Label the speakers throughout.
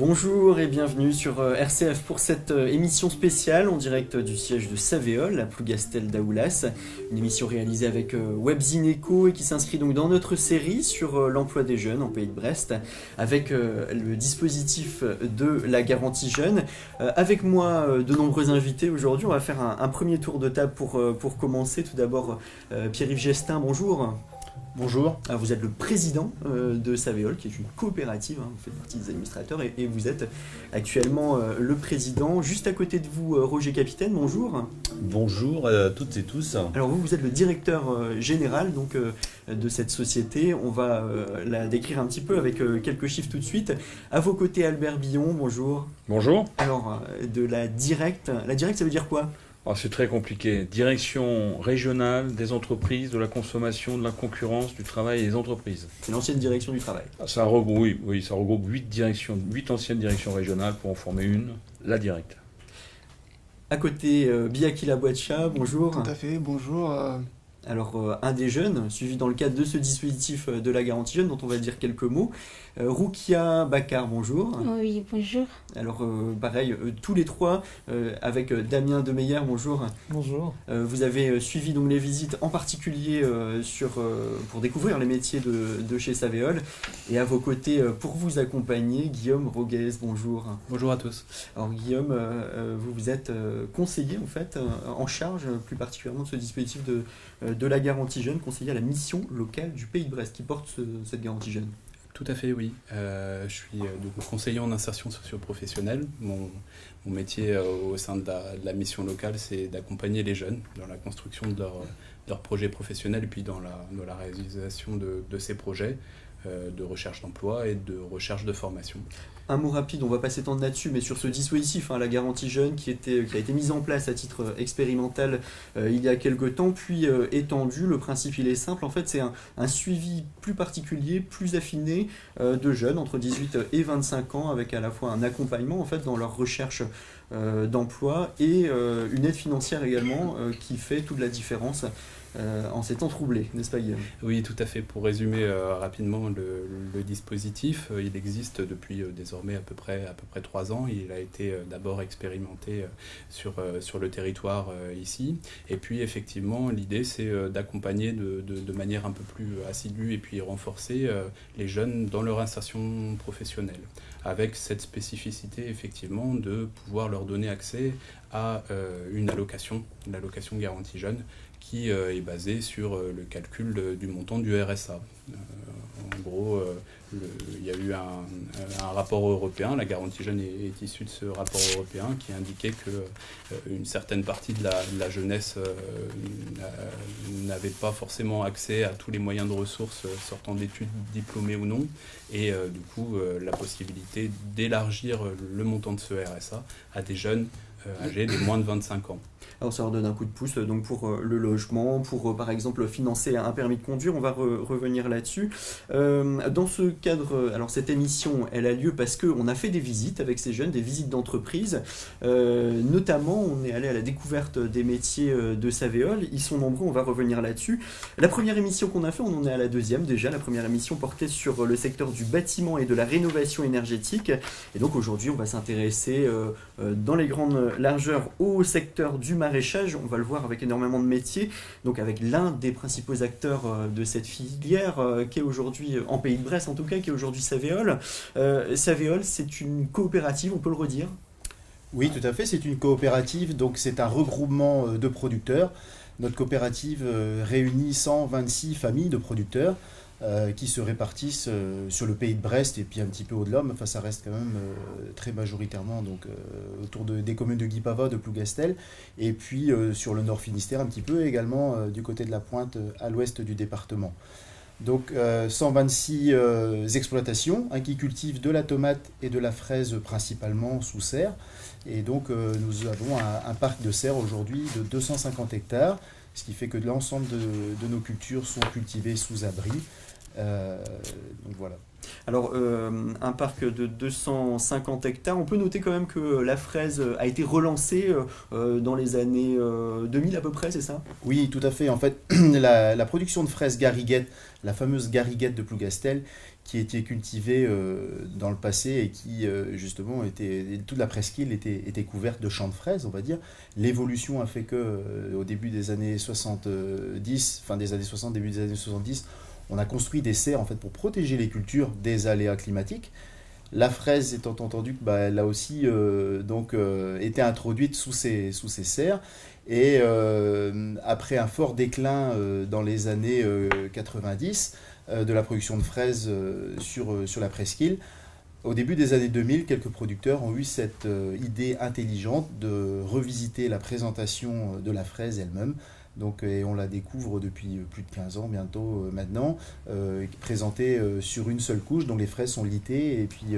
Speaker 1: Bonjour et bienvenue sur euh, RCF pour cette euh, émission spéciale en direct du siège de Savéol, à Plougastel d'Aoulas. Une émission réalisée avec euh, Webzineco et qui s'inscrit donc dans notre série sur l'emploi des jeunes en Pays de Brest avec le dispositif de la garantie jeune. Avec moi, de nombreux invités aujourd'hui. On va faire un, premier tour de table pour, pour commencer. Tout d'abord, Pierre-Yves Gestin, bonjour.
Speaker 2: Bonjour.
Speaker 1: Alors vous êtes le président euh, de Savéol, qui est une coopérative, hein, vous faites partie des administrateurs, et, vous êtes actuellement euh, le président. Juste à côté de vous, euh, Roger Capitaine, bonjour.
Speaker 3: Bonjour à toutes et tous.
Speaker 1: Alors vous, vous êtes le directeur général donc, de cette société. On va la décrire un petit peu avec quelques chiffres tout de suite. À vos côtés, Albert Billon, bonjour.
Speaker 4: Bonjour.
Speaker 1: Alors, de la directe, la directe ça veut dire quoi?
Speaker 4: Ah, c'est très compliqué. Direction régionale des entreprises, de la consommation, de la concurrence, du travail et des entreprises.
Speaker 1: C'est l'ancienne direction du travail.
Speaker 4: Ah, ça regroupe, oui, oui, ça regroupe huit directions, huit anciennes directions régionales pour en former une, la directe.
Speaker 1: À côté, euh, Biaki Labouacha, bonjour.
Speaker 5: Tout à fait, bonjour. Euh,
Speaker 1: alors, euh, un des jeunes, suivi dans le cadre de ce dispositif euh, de la garantie jeune, dont on va dire quelques mots. Euh, Roukia Bakar, bonjour.
Speaker 6: Oui, bonjour.
Speaker 1: Alors, pareil, tous les trois, avec Damien Demeyer, bonjour.
Speaker 7: Bonjour.
Speaker 1: vous avez suivi donc les visites, en particulier sur, pour découvrir les métiers de, de, chez Savéol. Et à vos côtés, pour vous accompagner, Guillaume Roguez, bonjour.
Speaker 8: Bonjour à tous.
Speaker 1: Alors, Guillaume, vous, vous êtes conseiller, en fait, en charge plus particulièrement de ce dispositif de euh, de la garantie jeune conseiller à la mission locale du Pays de Brest qui porte cette garantie jeune.
Speaker 8: Tout à fait, oui. Euh, je suis euh, conseiller en insertion socio-professionnelle. Mon, métier au sein de la, mission locale, c'est d'accompagner les jeunes dans la construction de leurs projets professionnels puis dans la, réalisation de, ces projets. Euh, de recherche d'emploi et de recherche de formation.
Speaker 1: Un mot rapide, on va pas s'étendre là-dessus, mais sur ce dispositif, hein, la garantie jeune, qui, était, qui a été mise en place à titre expérimental euh, il y a quelques temps, puis euh, étendu. Le principe, il est simple. En fait, c'est un, suivi plus particulier, plus affiné de jeunes entre 18 et 25 ans, avec à la fois un accompagnement en fait dans leur recherche d'emploi et une aide financière également qui fait toute la différence euh, en ces temps troublés, n'est-ce pas Guillaume?
Speaker 8: Oui, tout à fait. Pour résumer euh, rapidement le, dispositif, euh, il existe depuis désormais à peu près trois ans. Il a été d'abord expérimenté sur, le territoire ici, et puis effectivement l'idée c'est d'accompagner de, de, manière un peu plus assidue et puis renforcer les jeunes dans leur insertion professionnelle, avec cette spécificité effectivement de pouvoir leur donner accès à une allocation, l'allocation garantie jeune, qui euh, est basé sur euh, le calcul du montant du RSA. Euh, en gros, il y a eu un, rapport européen, la garantie jeune est, issue de ce rapport européen qui indiquait que une certaine partie de la, jeunesse n'avait pas forcément accès à tous les moyens de ressources sortant d'études diplômées ou non, et du coup la possibilité d'élargir le montant de ce RSA à des jeunes âgés de moins de 25 ans.
Speaker 1: Alors ça leur donne un coup de pouce donc pour euh, le logement, pour euh, par exemple financer un permis de conduire, on va revenir là-dessus. Euh, dans ce cadre, alors cette émission, elle a lieu parce qu'on a fait des visites avec ces jeunes, des visites d'entreprise. notamment, on est allé à la découverte des métiers de Savéol. Ils sont nombreux, on va revenir là-dessus. La première émission qu'on a fait, on en est à la deuxième déjà. La première émission portait sur le secteur du bâtiment et de la rénovation énergétique. Et donc aujourd'hui, on va s'intéresser dans les grandes largeurs au secteur du maraîchage, on va le voir avec énormément de métiers, donc avec l'un des principaux acteurs euh, de cette filière, euh, qui est aujourd'hui, euh, en Pays de Bresse en tout cas, qui est aujourd'hui Savéol. Savéol, c'est une coopérative, on peut le redire?
Speaker 2: Oui, tout à fait, c'est une coopérative, donc c'est un regroupement de producteurs. Notre coopérative réunit 126 familles de producteurs. Euh, qui se répartissent euh, sur le pays de Brest et puis un petit peu au-delà, mais enfin, ça reste quand même euh, très majoritairement donc, autour de, des communes de Guipava, de Plougastel, et puis sur le nord Finistère un petit peu, également du côté de la pointe à l'ouest du département. Donc 126 exploitations qui cultivent de la tomate et de la fraise principalement sous serre. Et donc nous avons un, parc de serre aujourd'hui de 250 hectares, ce qui fait que l'ensemble de, nos cultures sont cultivées sous abri. Donc voilà.
Speaker 1: Alors, euh, un parc de 250 hectares, on peut noter quand même que la fraise a été relancée euh, dans les années 2000 à peu près, c'est ça?
Speaker 2: Oui, tout à fait. En fait, la, production de fraises gariguette, la fameuse gariguette de Plougastel, qui était cultivée euh, dans le passé et qui, justement, était, toute la presqu'île était, était couverte de champs de fraises, on va dire. L'évolution a fait que, au début des années 70, fin des années 60, début des années 70, on a construit des serres en fait pour protéger les cultures des aléas climatiques. La fraise étant entendu bah, elle a aussi euh, donc euh, été introduite sous ces, sous ces serres et euh, après un fort déclin dans les années 90 de la production de fraises sur, sur la presqu'île, au début des années 2000, quelques producteurs ont eu cette idée intelligente de revisiter la présentation de la fraise elle-même donc, et on la découvre depuis euh, plus de 15 ans bientôt euh, maintenant, euh, présentée sur une seule couche, dont les fraises sont litées et puis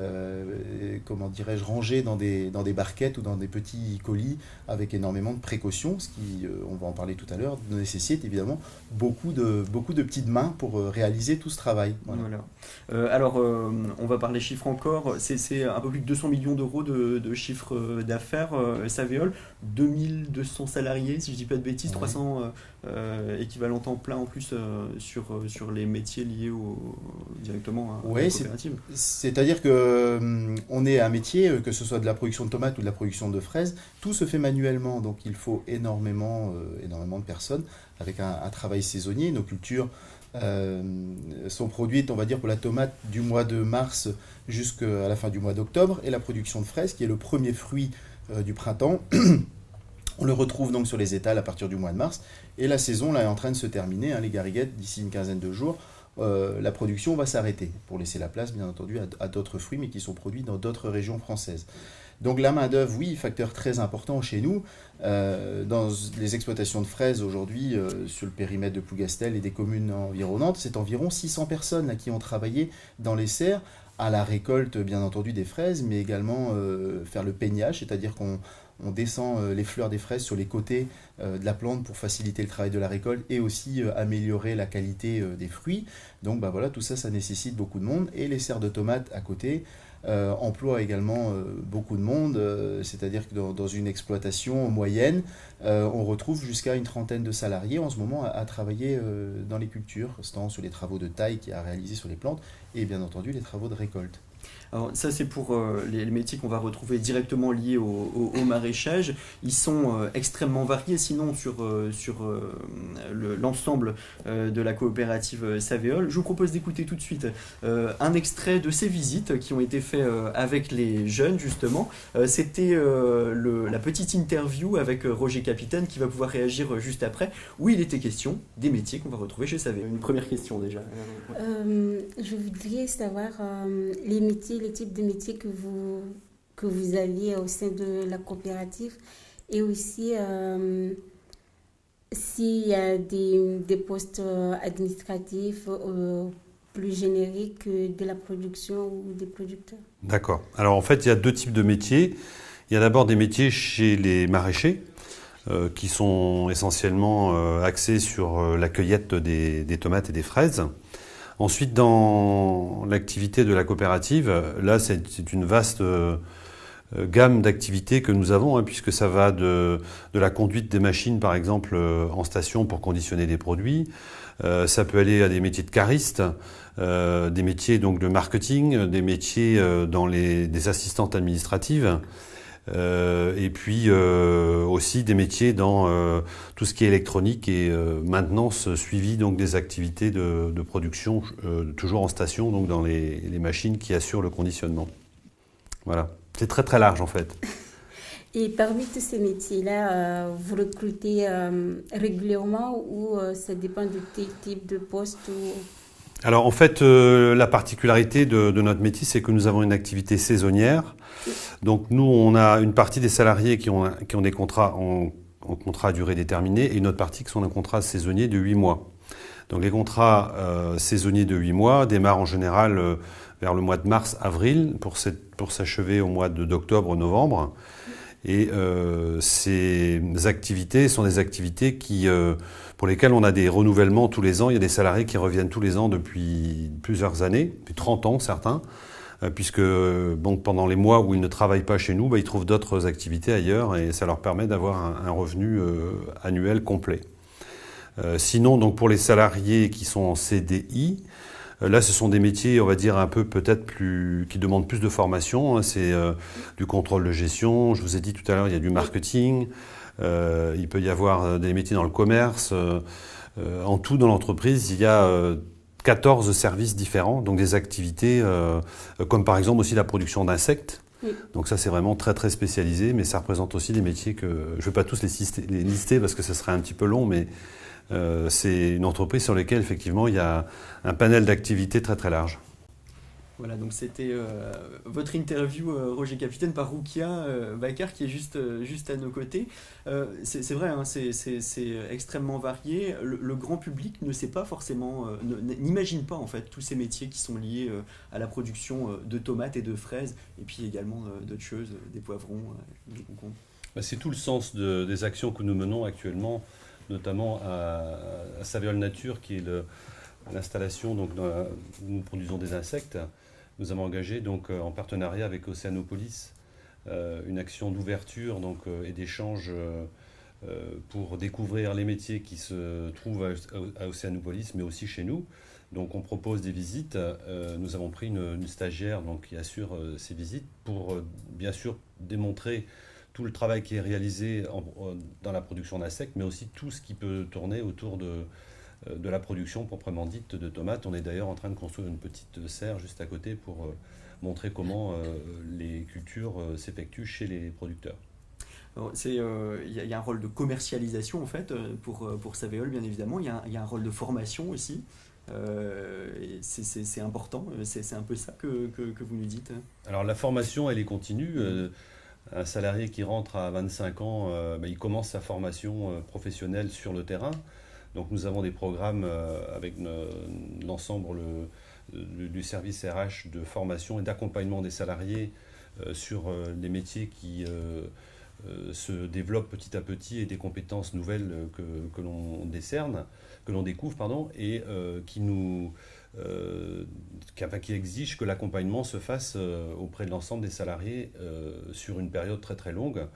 Speaker 2: euh, comment dirais-je, rangés dans des, dans des barquettes ou dans des petits colis avec énormément de précautions, ce qui, euh, on va en parler tout à l'heure, nécessite évidemment beaucoup de, beaucoup de petites mains pour euh, réaliser tout ce travail.
Speaker 1: Voilà. alors, on va parler chiffres encore. C'est un peu plus de 200 millions d'euros de, de chiffre d'affaires, Savéol, 2200 salariés, si je ne dis pas de bêtises, 300 euh, équivalent temps plein en plus euh, sur, euh, sur les métiers liés au, directement à,
Speaker 2: la coopérative. C'est-à-dire que on est un métier, que ce soit de la production de tomates ou de la production de fraises, tout se fait manuellement, donc il faut énormément, énormément de personnes avec un, travail saisonnier. Nos cultures sont produites, on va dire, pour la tomate du mois de mars jusqu'à la fin du mois d'octobre, et la production de fraises, qui est le premier fruit du printemps. On le retrouve donc sur les étals à partir du mois de mars. Et la saison là, est en train de se terminer. Hein, les gariguettes, d'ici une quinzaine de jours, euh, la production va s'arrêter pour laisser la place, bien entendu, à, d'autres fruits, mais qui sont produits dans d'autres régions françaises. Donc la main-d'œuvre, oui, facteur très important chez nous. Euh, dans les exploitations de fraises aujourd'hui, euh, sur le périmètre de Plougastel et des communes environnantes, c'est environ 600 personnes qui ont travaillé dans les serres à la récolte, bien entendu, des fraises, mais également faire le peignage, c'est-à-dire qu'on on descend euh, les fleurs des fraises sur les côtés euh, de la plante pour faciliter le travail de la récolte et aussi euh, améliorer la qualité des fruits. Donc bah voilà, tout ça, ça nécessite beaucoup de monde. Et les serres de tomates à côté emploient également beaucoup de monde, c'est-à-dire que dans, une exploitation moyenne, on retrouve jusqu'à une trentaine de salariés en ce moment à, travailler dans les cultures, tant sur les travaux de taille qui a réalisé sur les plantes et bien entendu les travaux de récolte.
Speaker 1: Alors ça c'est pour euh, les, métiers qu'on va retrouver directement liés au, maraîchage. Ils sont euh, extrêmement variés sinon sur, euh, sur l'ensemble de la coopérative Savéole. Je vous propose d'écouter tout de suite un extrait de ces visites qui ont été faites avec les jeunes justement. C'était la petite interview avec Roger Capitaine qui va pouvoir réagir juste après où il était question des métiers qu'on va retrouver chez Savéole. Une première question déjà.
Speaker 5: je voudrais savoir les métiers les types de métiers que vous, que vous aviez au sein de la coopérative et aussi euh, s'il y a des, des postes administratifs euh, plus génériques de la production ou des producteurs.
Speaker 3: D'accord. Alors en fait, il y a deux types de métiers. Il y a d'abord des métiers chez les maraîchers. Euh, qui sont essentiellement axés sur la cueillette des, des, tomates et des fraises. Ensuite, dans l'activité de la coopérative, là, c'est une vaste euh, gamme d'activités que nous avons, hein, puisque ça va de, la conduite des machines, par exemple, euh, en station pour conditionner des produits. Euh, ça peut aller à des métiers de caristes, des métiers donc de marketing, des métiers dans les des assistantes administratives. Euh, et puis euh, aussi des métiers dans euh, tout ce qui est électronique et maintenance suivi donc des activités de, production toujours en station donc dans les, machines qui assurent le conditionnement. Voilà, c'est très très large en fait.
Speaker 5: Et parmi tous ces métiers-là, vous recrutez régulièrement ou ça dépend du type de poste ou...
Speaker 3: Alors en fait, la particularité de, de notre métier, c'est que nous avons une activité saisonnière donc nous, on a une partie des salariés qui ont, qui ont des contrats en, contrat à durée déterminée et une autre partie qui sont en contrat saisonnier de 8 mois. Donc les contrats euh, saisonniers de 8 mois démarrent en général euh, vers le mois de mars-avril pour, pour s'achever au mois d'octobre-novembre. Et euh, ces activités sont des activités qui pour lesquels on a des renouvellements tous les ans. Il y a des salariés qui reviennent tous les ans depuis plusieurs années, depuis 30 ans certains, euh, puisque bon, pendant les mois où ils ne travaillent pas chez nous, bah, ils trouvent d'autres activités ailleurs et ça leur permet d'avoir un, revenu euh, annuel complet. Euh, sinon, donc pour les salariés qui sont en CDI, Là, ce sont des métiers, on va dire, un peu peut-être plus. qui demandent plus de formation. Hein. C'est du contrôle de gestion. Je vous ai dit tout à l'heure, il y a du marketing. Il peut y avoir des métiers dans le commerce. en tout, dans l'entreprise, il y a 14 services différents, donc des activités euh, comme par exemple aussi la production d'insectes. Donc ça c'est vraiment très très spécialisé, mais ça représente aussi des métiers que je ne vais pas tous les lister, parce que ce serait un petit peu long, mais euh, c'est une entreprise sur laquelle effectivement il y a un panel d'activités très très large.
Speaker 1: Voilà, donc c'était euh, votre interview, euh, Roger Capitaine, par Roukia euh, Bakar, qui est juste, juste à nos côtés. c'est vrai, hein, c'est extrêmement varié. Le, grand public ne sait pas forcément, n'imagine pas en fait tous ces métiers qui sont liés à la production de tomates et de fraises, et puis également d'autres choses, des poivrons, des concombres.
Speaker 3: Bah, c'est tout le sens des actions que nous menons actuellement, notamment à, à Saviol Nature, qui est l'installation, donc nous produisons des insectes. Nous avons engagé donc euh, en partenariat avec Océanopolis euh, une action d'ouverture euh, et d'échange pour découvrir les métiers qui se trouvent à Océanopolis, mais aussi chez nous. Donc on propose des visites. nous avons pris une, stagiaire qui assure ces visites pour bien sûr démontrer tout le travail qui est réalisé dans la production d'insectes, mais aussi tout ce qui peut tourner autour de, de la production proprement dite de tomates. On est d'ailleurs en train de construire une petite serre juste à côté pour euh, montrer comment euh, les cultures s'effectuent chez les producteurs.
Speaker 1: Il y, a un rôle de commercialisation en fait pour, pour Savéol bien évidemment, il y, a un rôle de formation aussi. c'est important, c'est un peu ça que, que, vous nous dites.
Speaker 3: Alors la formation, elle est continue. un salarié qui rentre à 25 ans, bah, il commence sa formation professionnelle sur le terrain. Donc nous avons des programmes euh, avec l'ensemble du service RH de formation et d'accompagnement des salariés euh, sur euh, les métiers qui se développent petit à petit et des compétences nouvelles que, que l'on décerne, que l'on découvre, pardon, et qui nous qui, qui exige que l'accompagnement se fasse auprès de l'ensemble des salariés sur une période très très longue,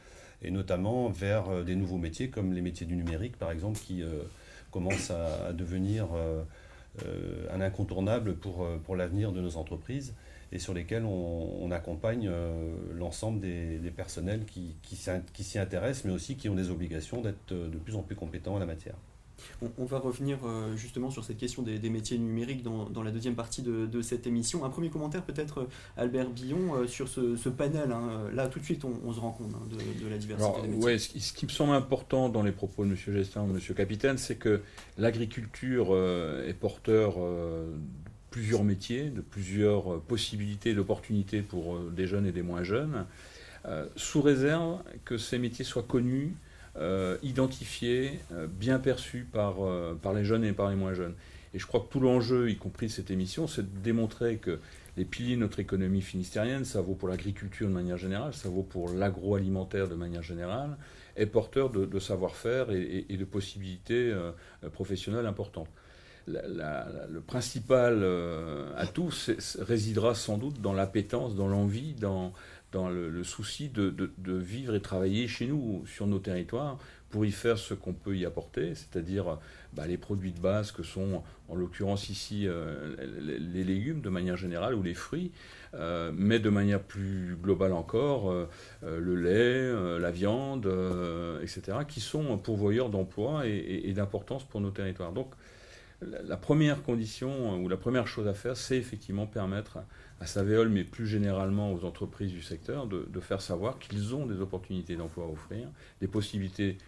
Speaker 3: et notamment vers des nouveaux métiers comme les métiers du numérique, par exemple, qui commence à, devenir euh, euh, un incontournable pour, euh, pour l'avenir de nos entreprises et sur lesquels on, accompagne l'ensemble des, personnels qui s'y intéressent, mais aussi qui ont des obligations d'être de plus en plus compétents en la matière.
Speaker 1: On, va revenir euh, justement sur cette question des, métiers numériques dans, la deuxième partie de, cette émission. Un premier commentaire peut-être, euh, Albert Billon, euh, sur ce, panel. Hein. Là, tout de suite, on, se rend compte hein, de, la diversité des métiers.
Speaker 4: ce, qui me semble important dans les propos de M. Gestin de M. Capitaine, c'est que l'agriculture est porteur de plusieurs métiers, de plusieurs possibilités, d'opportunités pour des jeunes et des moins jeunes, sous réserve que ces métiers soient connus identifié, euh, bien perçu par, euh, par les jeunes et par les moins jeunes. Et je crois que tout l'enjeu, y compris de cette émission, c'est de démontrer que les piliers de notre économie finistérienne, ça vaut pour l'agriculture de manière générale, ça vaut pour l'agroalimentaire de manière générale, est porteur de, savoir-faire et, de possibilités professionnelles importantes. le principal atout résidera sans doute dans l'appétence, dans l'envie, dans, dans le, souci de, vivre et travailler chez nous, sur nos territoires, pour y faire ce qu'on peut y apporter, c'est-à-dire bah, les produits de base que sont, en l'occurrence ici, euh, les, légumes de manière générale ou les fruits, euh, mais de manière plus globale encore, euh, le lait, la viande, etc., qui sont pourvoyeurs d'emplois et, et d'importance pour nos territoires. Donc, la première condition ou la première chose à faire, c'est effectivement permettre à Savéol, mais plus généralement aux entreprises du secteur, de, faire savoir qu'ils ont des opportunités d'emploi à offrir, des possibilités,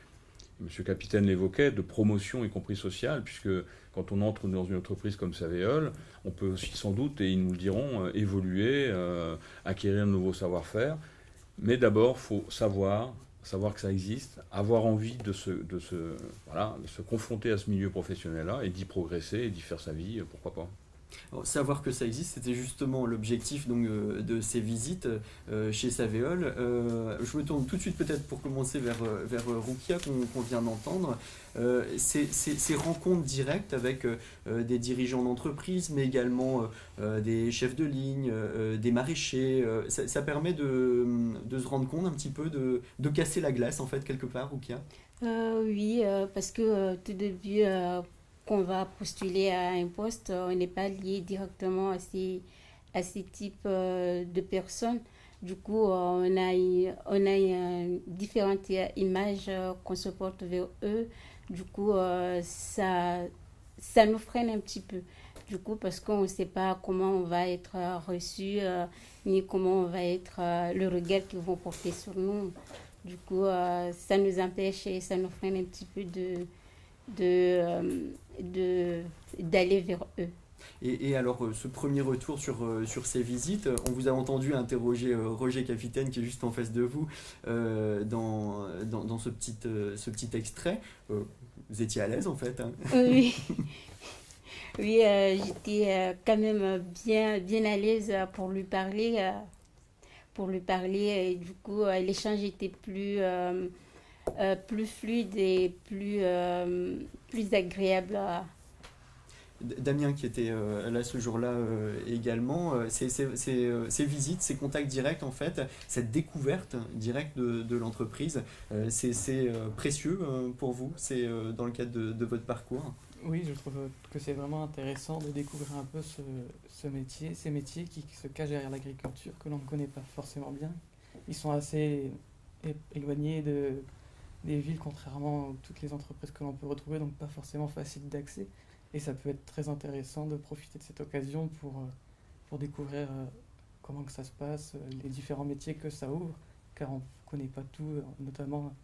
Speaker 4: M. Capitaine l'évoquait, de promotion, y compris sociale, puisque quand on entre dans une entreprise comme Savéol, on peut aussi sans doute, et ils nous le diront, euh, évoluer, euh, acquérir de nouveaux savoir-faire. Mais d'abord, faut savoir, savoir que ça existe, avoir envie de se, de se, voilà, de se confronter à ce milieu professionnel-là et d'y progresser et d'y faire sa vie, pourquoi pas.
Speaker 1: Savoir que ça existe, c'était justement l'objectif euh, de ces visites euh, chez Savéol. Euh, je me tourne tout de suite peut-être pour commencer vers, vers Rukia qu'on vient d'entendre. Ces, ces, rencontres directes avec des dirigeants d'entreprise, mais également des chefs de ligne, des maraîchers, ça, permet de, de, se rendre compte un petit peu, de, de casser la glace en fait quelque part, Rukia?
Speaker 5: Oui, parce que tout début qu'on va postuler à un poste, on n'est pas lié directement à ces, à ces types euh, de personnes. Du coup, euh, on a, on a différentes images euh, qu'on se porte vers eux. Du coup, ça, ça nous freine un petit peu. Du coup, parce qu'on ne sait pas comment on va être reçu, ni comment on va être le regard qu'ils vont porter sur nous. Du coup, ça nous empêche et ça nous freine un petit peu de, de, de, d'aller vers eux.
Speaker 1: Et, alors, euh, ce premier retour sur, euh, sur ces visites, on vous a entendu interroger euh, Roger Capitaine, qui est juste en face de vous, dans, dans, dans, ce, petit, ce petit extrait. vous étiez à l'aise, en fait hein
Speaker 5: Oui, oui j'étais quand même bien, bien à l'aise pour lui parler. pour lui parler, et du coup, l'échange était plus euh, plus fluide et plus, euh, plus agréable
Speaker 1: Damien qui était euh, là ce jour-là également, ces, ces, visites, ces contacts directs en fait, cette découverte directe de, de l'entreprise, c'est précieux pour vous, c'est dans le cadre de, de, votre parcours?
Speaker 6: Oui, je trouve que c'est vraiment intéressant de découvrir un peu ce, ce métier, ces métiers qui, qui se cachent derrière l'agriculture, que l'on ne connaît pas forcément bien. Ils sont assez éloignés de, des villes, contrairement à toutes les entreprises que l'on peut retrouver, donc pas forcément facile d'accès. Et ça peut être très intéressant de profiter de cette occasion pour, euh, pour découvrir euh, comment que ça se passe, euh, les différents métiers que ça ouvre, car on ne connaît pas tout, notamment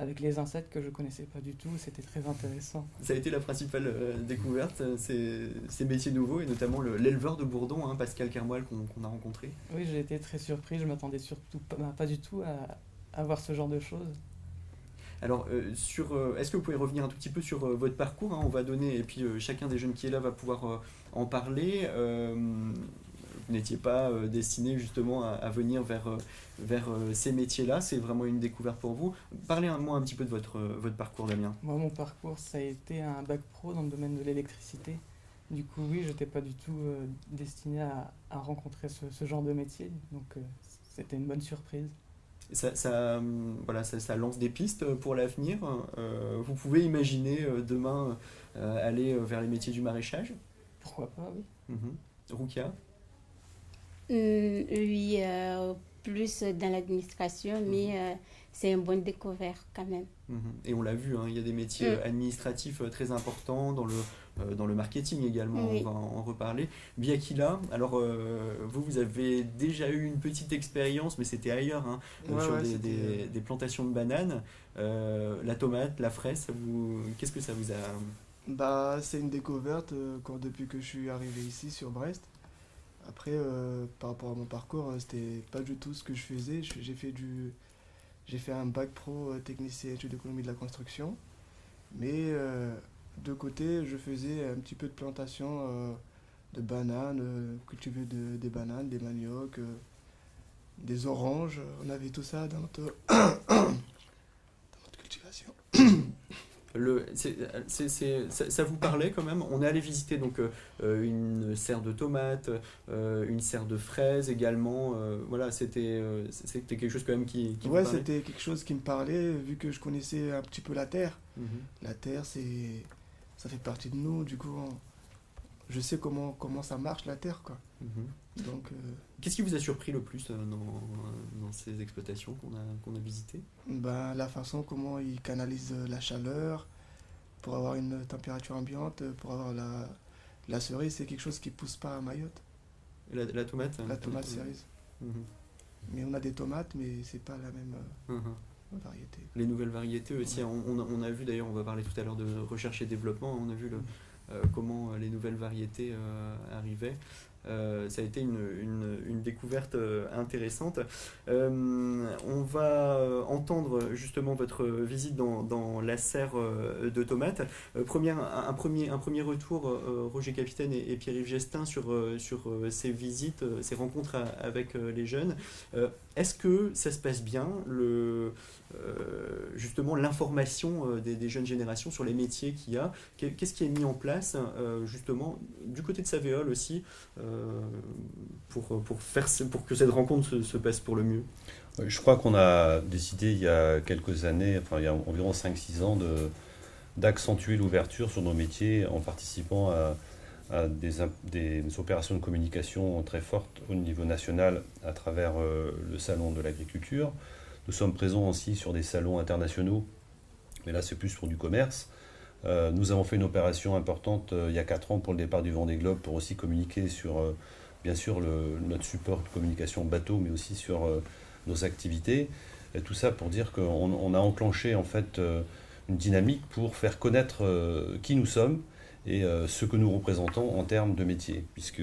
Speaker 6: avec les insectes que je ne connaissais pas du tout, c'était très intéressant.
Speaker 1: Ça a été la principale découverte, ces, ces, métiers nouveaux, et notamment l'éleveur de Bourdon, hein, Pascal Kermoil, qu'on a rencontré.
Speaker 6: Oui, j'ai été très surpris, je m'attendais surtout pas, pas, du tout à, à voir ce genre de choses.
Speaker 1: Alors, euh, sur, euh, est-ce que vous pouvez revenir un tout petit peu sur euh, votre parcours hein, On va donner, et puis chacun des jeunes qui est là va pouvoir en parler. vous n'étiez pas destiné justement à, venir vers, vers ces métiers-là, c'est vraiment une découverte pour vous. Parlez-moi un, petit peu de votre, votre parcours, Damien.
Speaker 6: Moi, mon parcours, ça a été un bac pro dans le domaine de l'électricité. Du coup, oui, je n'étais pas du tout destiné à, rencontrer ce, ce, genre de métier, donc c'était une bonne surprise
Speaker 1: ça, ça, voilà, ça, ça, lance des pistes pour l'avenir. Euh, vous pouvez imaginer euh, demain euh, aller vers les métiers du maraîchage?
Speaker 6: Pourquoi pas, oui.
Speaker 1: Mhm. Rukia
Speaker 5: Oui, plus dans l'administration, mais mhm. c'est une bonne découverte quand même.
Speaker 1: Mhm. Et on l'a vu, hein, il y a des métiers mm. administratifs très importants dans le dans le marketing également, on va en, reparler. Biakila, alors euh, vous, vous avez déjà eu une petite expérience, mais c'était ailleurs, hein, sur des, des, plantations de bananes. Euh, la tomate, la fraise, qu'est-ce que ça vous a...
Speaker 7: Bah, c'est une découverte quand, depuis que je suis arrivé ici sur Brest. Après, par rapport à mon parcours, c'était pas du tout ce que je faisais. J'ai fait du, j'ai fait un bac pro technicien études d'économie de la construction, mais de côté, je faisais un petit peu de plantation euh, de bananes, euh, cultiver de, des bananes, des maniocs, euh, des oranges. On avait tout ça dans notre, dans notre cultivation.
Speaker 1: Le, ça, vous parlait quand même? On est allé visiter donc une serre de tomates, une serre de fraises également. voilà, c'était c'était quelque chose quand même qui. qui
Speaker 7: ouais, c'était quelque chose qui me parlait vu que je connaissais un petit peu la terre. Mhm. La terre, c'est ça fait partie de nous. Du coup, je sais comment, comment ça marche la terre. Quoi.
Speaker 1: Mhm. Donc, euh, Qu'est-ce qui vous a surpris le plus euh, dans, dans, ces exploitations qu'on a, qu'on a visitées?
Speaker 7: ben, La façon comment ils canalisent la chaleur pour avoir une température ambiante, pour avoir la, la cerise, c'est quelque chose qui ne pousse pas à Mayotte.
Speaker 1: La, la tomate
Speaker 7: La tomate cerise. Mhm. Mais on a des tomates, mais c'est pas la même. Euh,
Speaker 1: Les nouvelles variétés aussi. On, a vu d'ailleurs, on va parler tout à l'heure de recherche et développement, on a vu le, euh, comment les nouvelles variétés euh, arrivaient. Euh, ça a été une, une, découverte euh, intéressante. Euh, on va entendre justement votre visite dans, dans la serre de tomates. Première, un, premier, un premier retour, Roger Capitaine et, Pierre-Yves Gestin, sur, sur ces visites, ces rencontres avec les jeunes. Est-ce que ça se passe bien, le, justement l'information des, jeunes générations sur les métiers qu'il y a? Qu'est-ce qui est mis en place, justement, du côté de Savéol aussi euh, pour, pour, faire, pour que cette rencontre se, passe pour le mieux
Speaker 3: Je crois qu'on a décidé il y a quelques années, enfin il y a environ 5-6 ans, d'accentuer l'ouverture sur nos métiers en participant à, des, des, opérations de communication très fortes au niveau national à travers euh, le salon de l'agriculture. Nous sommes présents aussi sur des salons internationaux, mais là c'est plus pour du commerce. Euh, nous avons fait une opération importante euh, il y a 4 ans pour le départ du Vendée Globe pour aussi communiquer sur, euh, bien sûr, notre support de communication bateau, mais aussi sur nos activités. Tout ça pour dire qu'on a enclenché en fait une dynamique pour faire connaître qui nous sommes et ce que nous représentons en termes de métier, puisque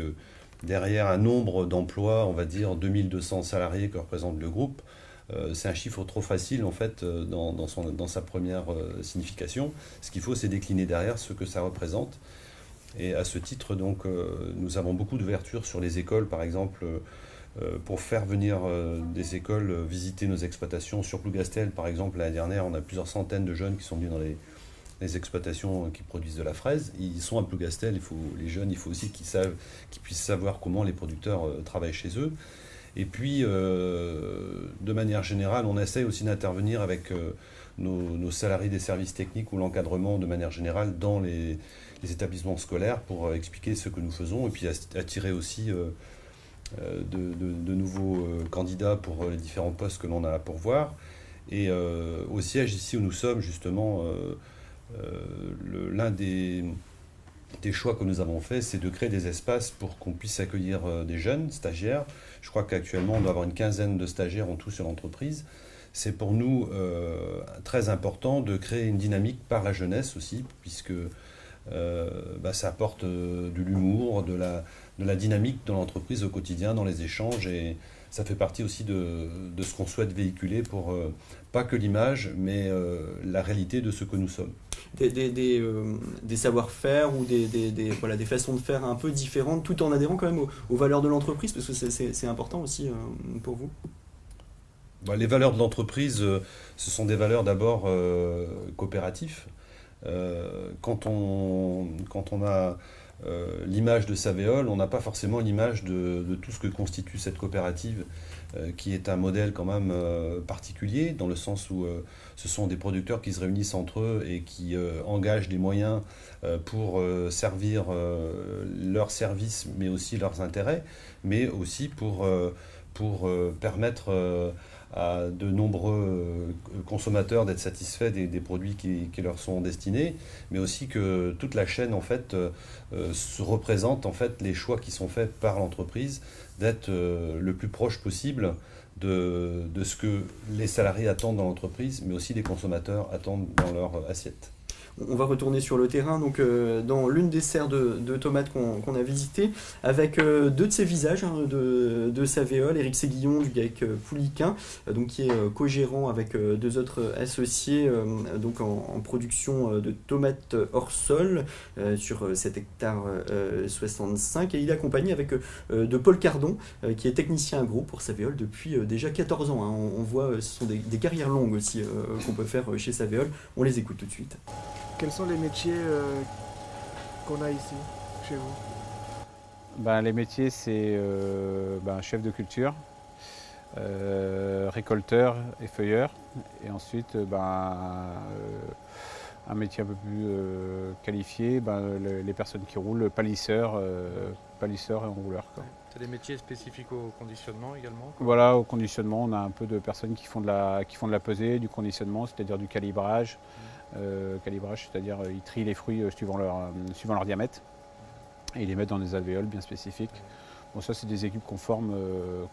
Speaker 3: derrière un nombre d'emplois, on va dire 2200 salariés que représente le groupe, c'est un chiffre trop facile en fait euh, dans, sa première euh, signification. Ce qu'il faut, c'est décliner derrière ce que ça représente. Et à ce titre, donc, nous avons beaucoup d'ouverture sur les écoles, par exemple, pour faire venir des écoles visiter nos exploitations. Sur Plougastel, par exemple, l'année dernière, on a plusieurs centaines de jeunes qui sont venus dans les, exploitations qui produisent de la fraise. Ils sont à Plougastel, il faut, les jeunes, il faut aussi qu'ils puissent savoir comment les producteurs travaillent chez eux. Et puis, euh, de manière générale, on essaie aussi d'intervenir avec euh, nos, salariés des services techniques ou l'encadrement de manière générale dans les, établissements scolaires pour euh, expliquer ce que nous faisons et puis attirer aussi de, nouveaux candidats pour les différents postes que l'on a à pourvoir. Et au siège ici où nous sommes, justement, l'un des des choix que nous avons faits, c'est de créer des espaces pour qu'on puisse accueillir euh, des jeunes stagiaires. Je crois qu'actuellement, on doit avoir une quinzaine de stagiaires en tout sur l'entreprise. C'est pour nous euh, très important de créer une dynamique par la jeunesse aussi, puisque euh, bah, ça apporte de l'humour, de la, de la dynamique dans l'entreprise au quotidien, dans les échanges. Et ça fait partie aussi de, de ce qu'on souhaite véhiculer pour pas que l'image, mais la réalité de ce que nous sommes
Speaker 1: des, des, des, euh, des savoir-faire ou des, voilà, des façons de faire un peu différentes, tout en adhérant quand même aux, valeurs de l'entreprise, parce que c'est important aussi euh, pour vous
Speaker 3: bah, Les valeurs de l'entreprise, euh, ce sont des valeurs d'abord coopératives. quand, on, quand on a l'image de Savéol, on n'a pas forcément l'image de, tout ce que constitue cette coopérative, qui est un modèle quand même particulier, dans le sens où ce sont des producteurs qui se réunissent entre eux et qui euh, engagent des moyens euh, pour euh, servir leurs services, mais aussi leurs intérêts, mais aussi pour permettre à de nombreux consommateurs d'être satisfaits des, produits qui, leur sont destinés, mais aussi que toute la chaîne en fait se représente en fait les choix qui sont faits par l'entreprise d'être le plus proche possible de, de, ce que les salariés attendent dans l'entreprise, mais aussi les consommateurs attendent dans leur assiette
Speaker 1: on va retourner sur le terrain, donc euh, dans l'une des serres de, tomates qu'on a visitées, avec euh, deux de ses visages hein, de, de Eric Séguillon du GAEC euh, Pouliquin, donc qui est co-gérant avec deux autres associés donc en, production de tomates hors sol sur 7 hectares 65, et il est accompagné avec de Paul Cardon, qui est technicien agro pour Savéol depuis déjà 14 ans. Hein. On, voit, ce sont des, des carrières longues aussi qu'on peut faire chez Savéol. On les écoute tout de suite.
Speaker 7: Quels sont les métiers euh, qu'on a ici, chez vous?
Speaker 9: Ben, Les métiers, c'est euh, ben, chef de culture, euh, récolteur et feuilleur. Et ensuite, ben, un métier un peu plus qualifié, ben, les, personnes qui roulent, palisseur, palisseur et enrouleur.
Speaker 10: C'est des métiers spécifiques au conditionnement également
Speaker 9: Voilà, au conditionnement, on a un peu de personnes qui font de la, qui font de la pesée, du conditionnement, c'est-à-dire du calibrage. Mmh. Euh, calibrage, c'est-à-dire euh, ils trient les fruits euh, suivant leur, suivant leur diamètre et ils les mettent dans des alvéoles bien spécifiques. Bon, ça, c'est des équipes qu'on forme,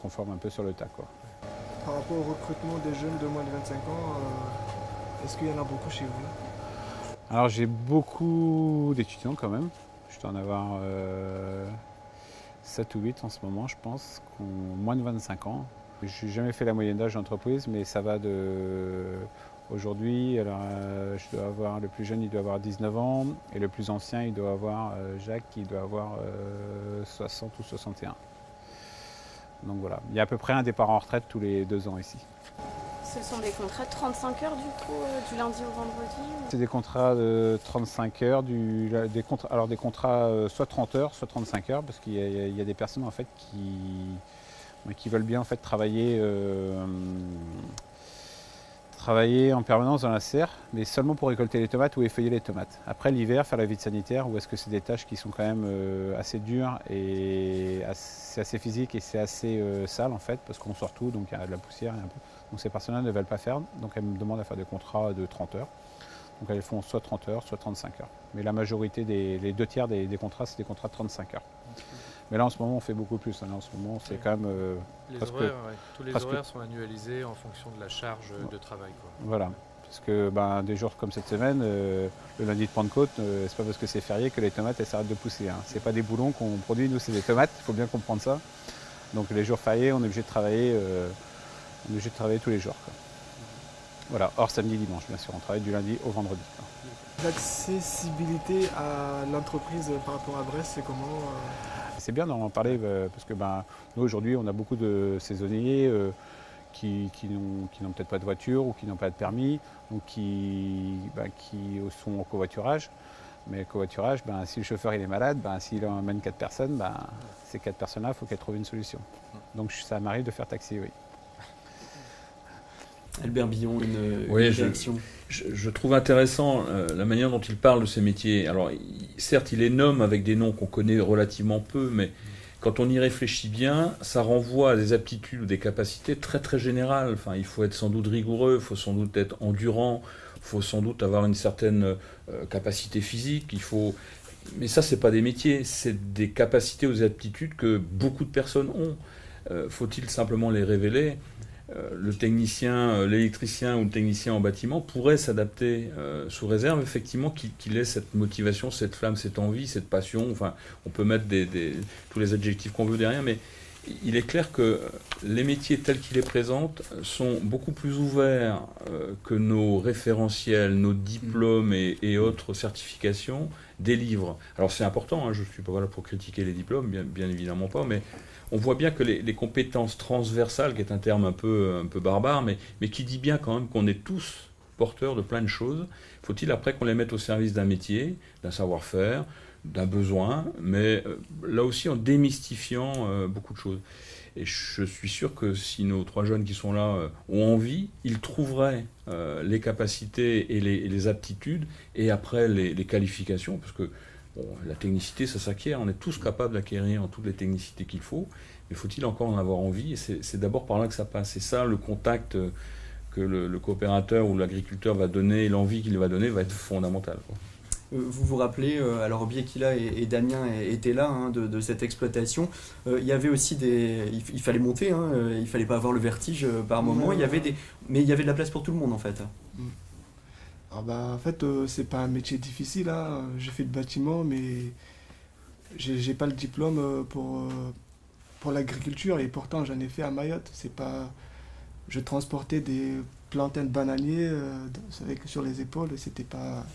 Speaker 9: forme, un peu sur le tas. Quoi.
Speaker 7: Par rapport au recrutement des jeunes de moins de 25 ans, est-ce qu'il y en a beaucoup chez vous?
Speaker 9: Alors, j'ai beaucoup d'étudiants quand même. Je dois en avoir 7 ou 8 en ce moment, je pense, qui ont moins de 25 ans. Je n'ai jamais fait la moyenne d'âge d'entreprise, mais ça va de. Aujourd'hui, euh, je dois avoir le plus jeune, il doit avoir 19 ans, et le plus ancien, il doit avoir euh, Jacques, il doit avoir euh, 60 ou 61. Donc voilà, il y a à peu près un départ en retraite tous les deux ans ici.
Speaker 11: Ce sont des contrats de 35 heures du coup, euh, du lundi au vendredi ou-
Speaker 9: C'est des contrats de 35 heures, du, des alors des contrats euh, soit 30 heures, soit 35 heures, parce qu'il y, a- il y a des personnes en fait qui, qui veulent bien en fait travailler, euh, travailler en permanence dans la serre, mais seulement pour récolter les tomates ou effeuiller les tomates. Après l'hiver, faire la vide sanitaire, ou est-ce que c'est des tâches qui sont quand même euh, assez dures et c'est assez physique et c'est assez euh, sale en fait, parce qu'on sort tout, donc il y a de la poussière et un peu. Donc ces personnes-là ne veulent pas faire, donc elles me demandent à faire des contrats de 30 heures. Donc elles font soit 30 heures, soit 35 heures. Mais la majorité, des, les deux tiers des contrats, c'est des contrats de 35 heures. Mais là en ce moment, on fait beaucoup plus. hein. Là en ce moment, c'est quand même. euh,
Speaker 10: Les
Speaker 9: Presque-
Speaker 10: horaires, ouais. Tous les horaires sont annualisés en fonction de la charge de travail. Quoi.
Speaker 9: voilà. Parce que ben, des jours comme cette semaine, euh, le lundi de Pentecôte, euh, c'est pas parce que c'est férié que les tomates elles s'arrêtent de pousser. Hein. C'est pas des boulons qu'on produit, nous c'est des tomates, il faut bien comprendre ça. Donc les jours fériés, on est obligé de travailler, euh, on est obligé de travailler tous les jours. quoi. Voilà, hors samedi dimanche bien sûr, on travaille du lundi au vendredi.
Speaker 7: L'accessibilité à l'entreprise par rapport à Brest, c'est comment euh,
Speaker 9: C'est bien d'en parler euh, parce que ben, nous aujourd'hui on a beaucoup de saisonniers euh, qui, n'ont peut-être pas de voiture ou qui n'ont pas de permis, donc qui, ben, qui sont au covoiturage. Mais covoiturage, ben, si le chauffeur est malade, ben, s'il emmène quatre personnes, ben, ces quatre personnes-là, il faut qu'elles trouvent une solution. Donc ça m'arrive de faire taxi, oui.
Speaker 1: Albert Billon, une,
Speaker 4: Oui,
Speaker 1: une
Speaker 4: je-
Speaker 1: réaction.
Speaker 4: Je, je trouve intéressant euh, la manière dont il parle de ces métiers. Alors, il- certes, il les nomme avec des noms qu'on connaît relativement peu, mais quand on y réfléchit bien, ça renvoie à des aptitudes ou des capacités très très générales. Enfin, il faut être sans doute rigoureux, il faut sans doute être endurant, il faut sans doute avoir une certaine euh, capacité physique. Il faut, mais ça, c'est pas des métiers, c'est des capacités ou des aptitudes que beaucoup de personnes ont. Euh, Faut-il simplement les révéler? Le technicien, euh, l'électricien ou le technicien en bâtiment pourrait s'adapter euh, sous réserve effectivement qu'il qu'il ait cette motivation, cette flamme, cette envie, cette passion. Enfin, on peut mettre des, des- tous les adjectifs qu'on veut derrière, mais il est clair que les métiers tels qu'ils les présentent sont beaucoup plus ouverts euh, que nos référentiels, nos diplômes et, autres certifications délivrent. Alors c'est important, hein, je ne suis pas là pour critiquer les diplômes, bien, bien évidemment pas, mais on voit bien que les, les compétences transversales, qui est un terme un peu, un peu barbare, mais, mais qui dit bien quand même qu'on est tous porteurs de plein de choses, faut-il après qu'on les mette au service d'un métier, d'un savoir-faire, d'un besoin, mais euh, là aussi en démystifiant euh, beaucoup de choses. Et je suis sûr que si nos trois jeunes qui sont là euh, ont envie, ils trouveraient les capacités et les, aptitudes, et après les, qualifications, parce que la technicité, ça s'acquiert, on est tous capables d'acquérir toutes les technicités qu'il faut, mais faut-il encore en avoir envie? Et c'est d'abord par là que ça passe. C'est ça le contact que le, coopérateur ou l'agriculteur va donner, l'envie qu'il va donner va être fondamental.
Speaker 1: Euh, Vous vous rappelez, euh, alors Biekila et, et Damien étaient là hein, de, de cette exploitation. Euh, il y avait aussi des, il, fallait monter, hein, il fallait pas avoir le vertige par moment. Il y avait des, mais il y avait de la place pour tout le monde en fait.
Speaker 7: Alors bah, en fait, euh, c'est pas un métier difficile. Hein. J'ai fait le bâtiment, mais j'ai pas le diplôme pour, euh, pour l'agriculture et pourtant j'en ai fait à Mayotte. C'est pas, je transportais des plantains de bananiers euh, avec, sur les épaules. et C'était pas.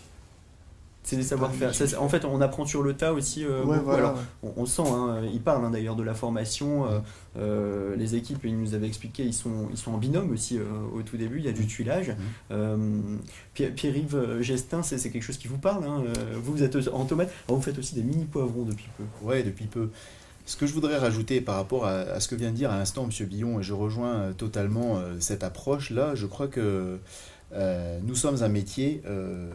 Speaker 1: C'est des savoir-faire. en fait, on apprend sur le tas aussi. euh,
Speaker 7: Ouais, voilà,
Speaker 1: Alors,
Speaker 7: ouais.
Speaker 1: on, sent, hein, il parle hein, d'ailleurs de la formation. euh, euh, les équipes, il nous avait expliqué, ils sont, ils sont en binôme aussi euh, au tout début. Il y a du tuilage. Euh, Pierre- Pierre-Yves Gestin, c'est c'est quelque chose qui vous parle. hein, vous, vous êtes en tomate. Alors, vous faites aussi des mini poivrons depuis peu.
Speaker 2: Ouais, depuis peu. Ce que je voudrais rajouter par rapport à, à ce que vient de dire à l'instant M. Billon, et je rejoins totalement euh, cette approche-là, je crois que euh, nous sommes un métier, euh,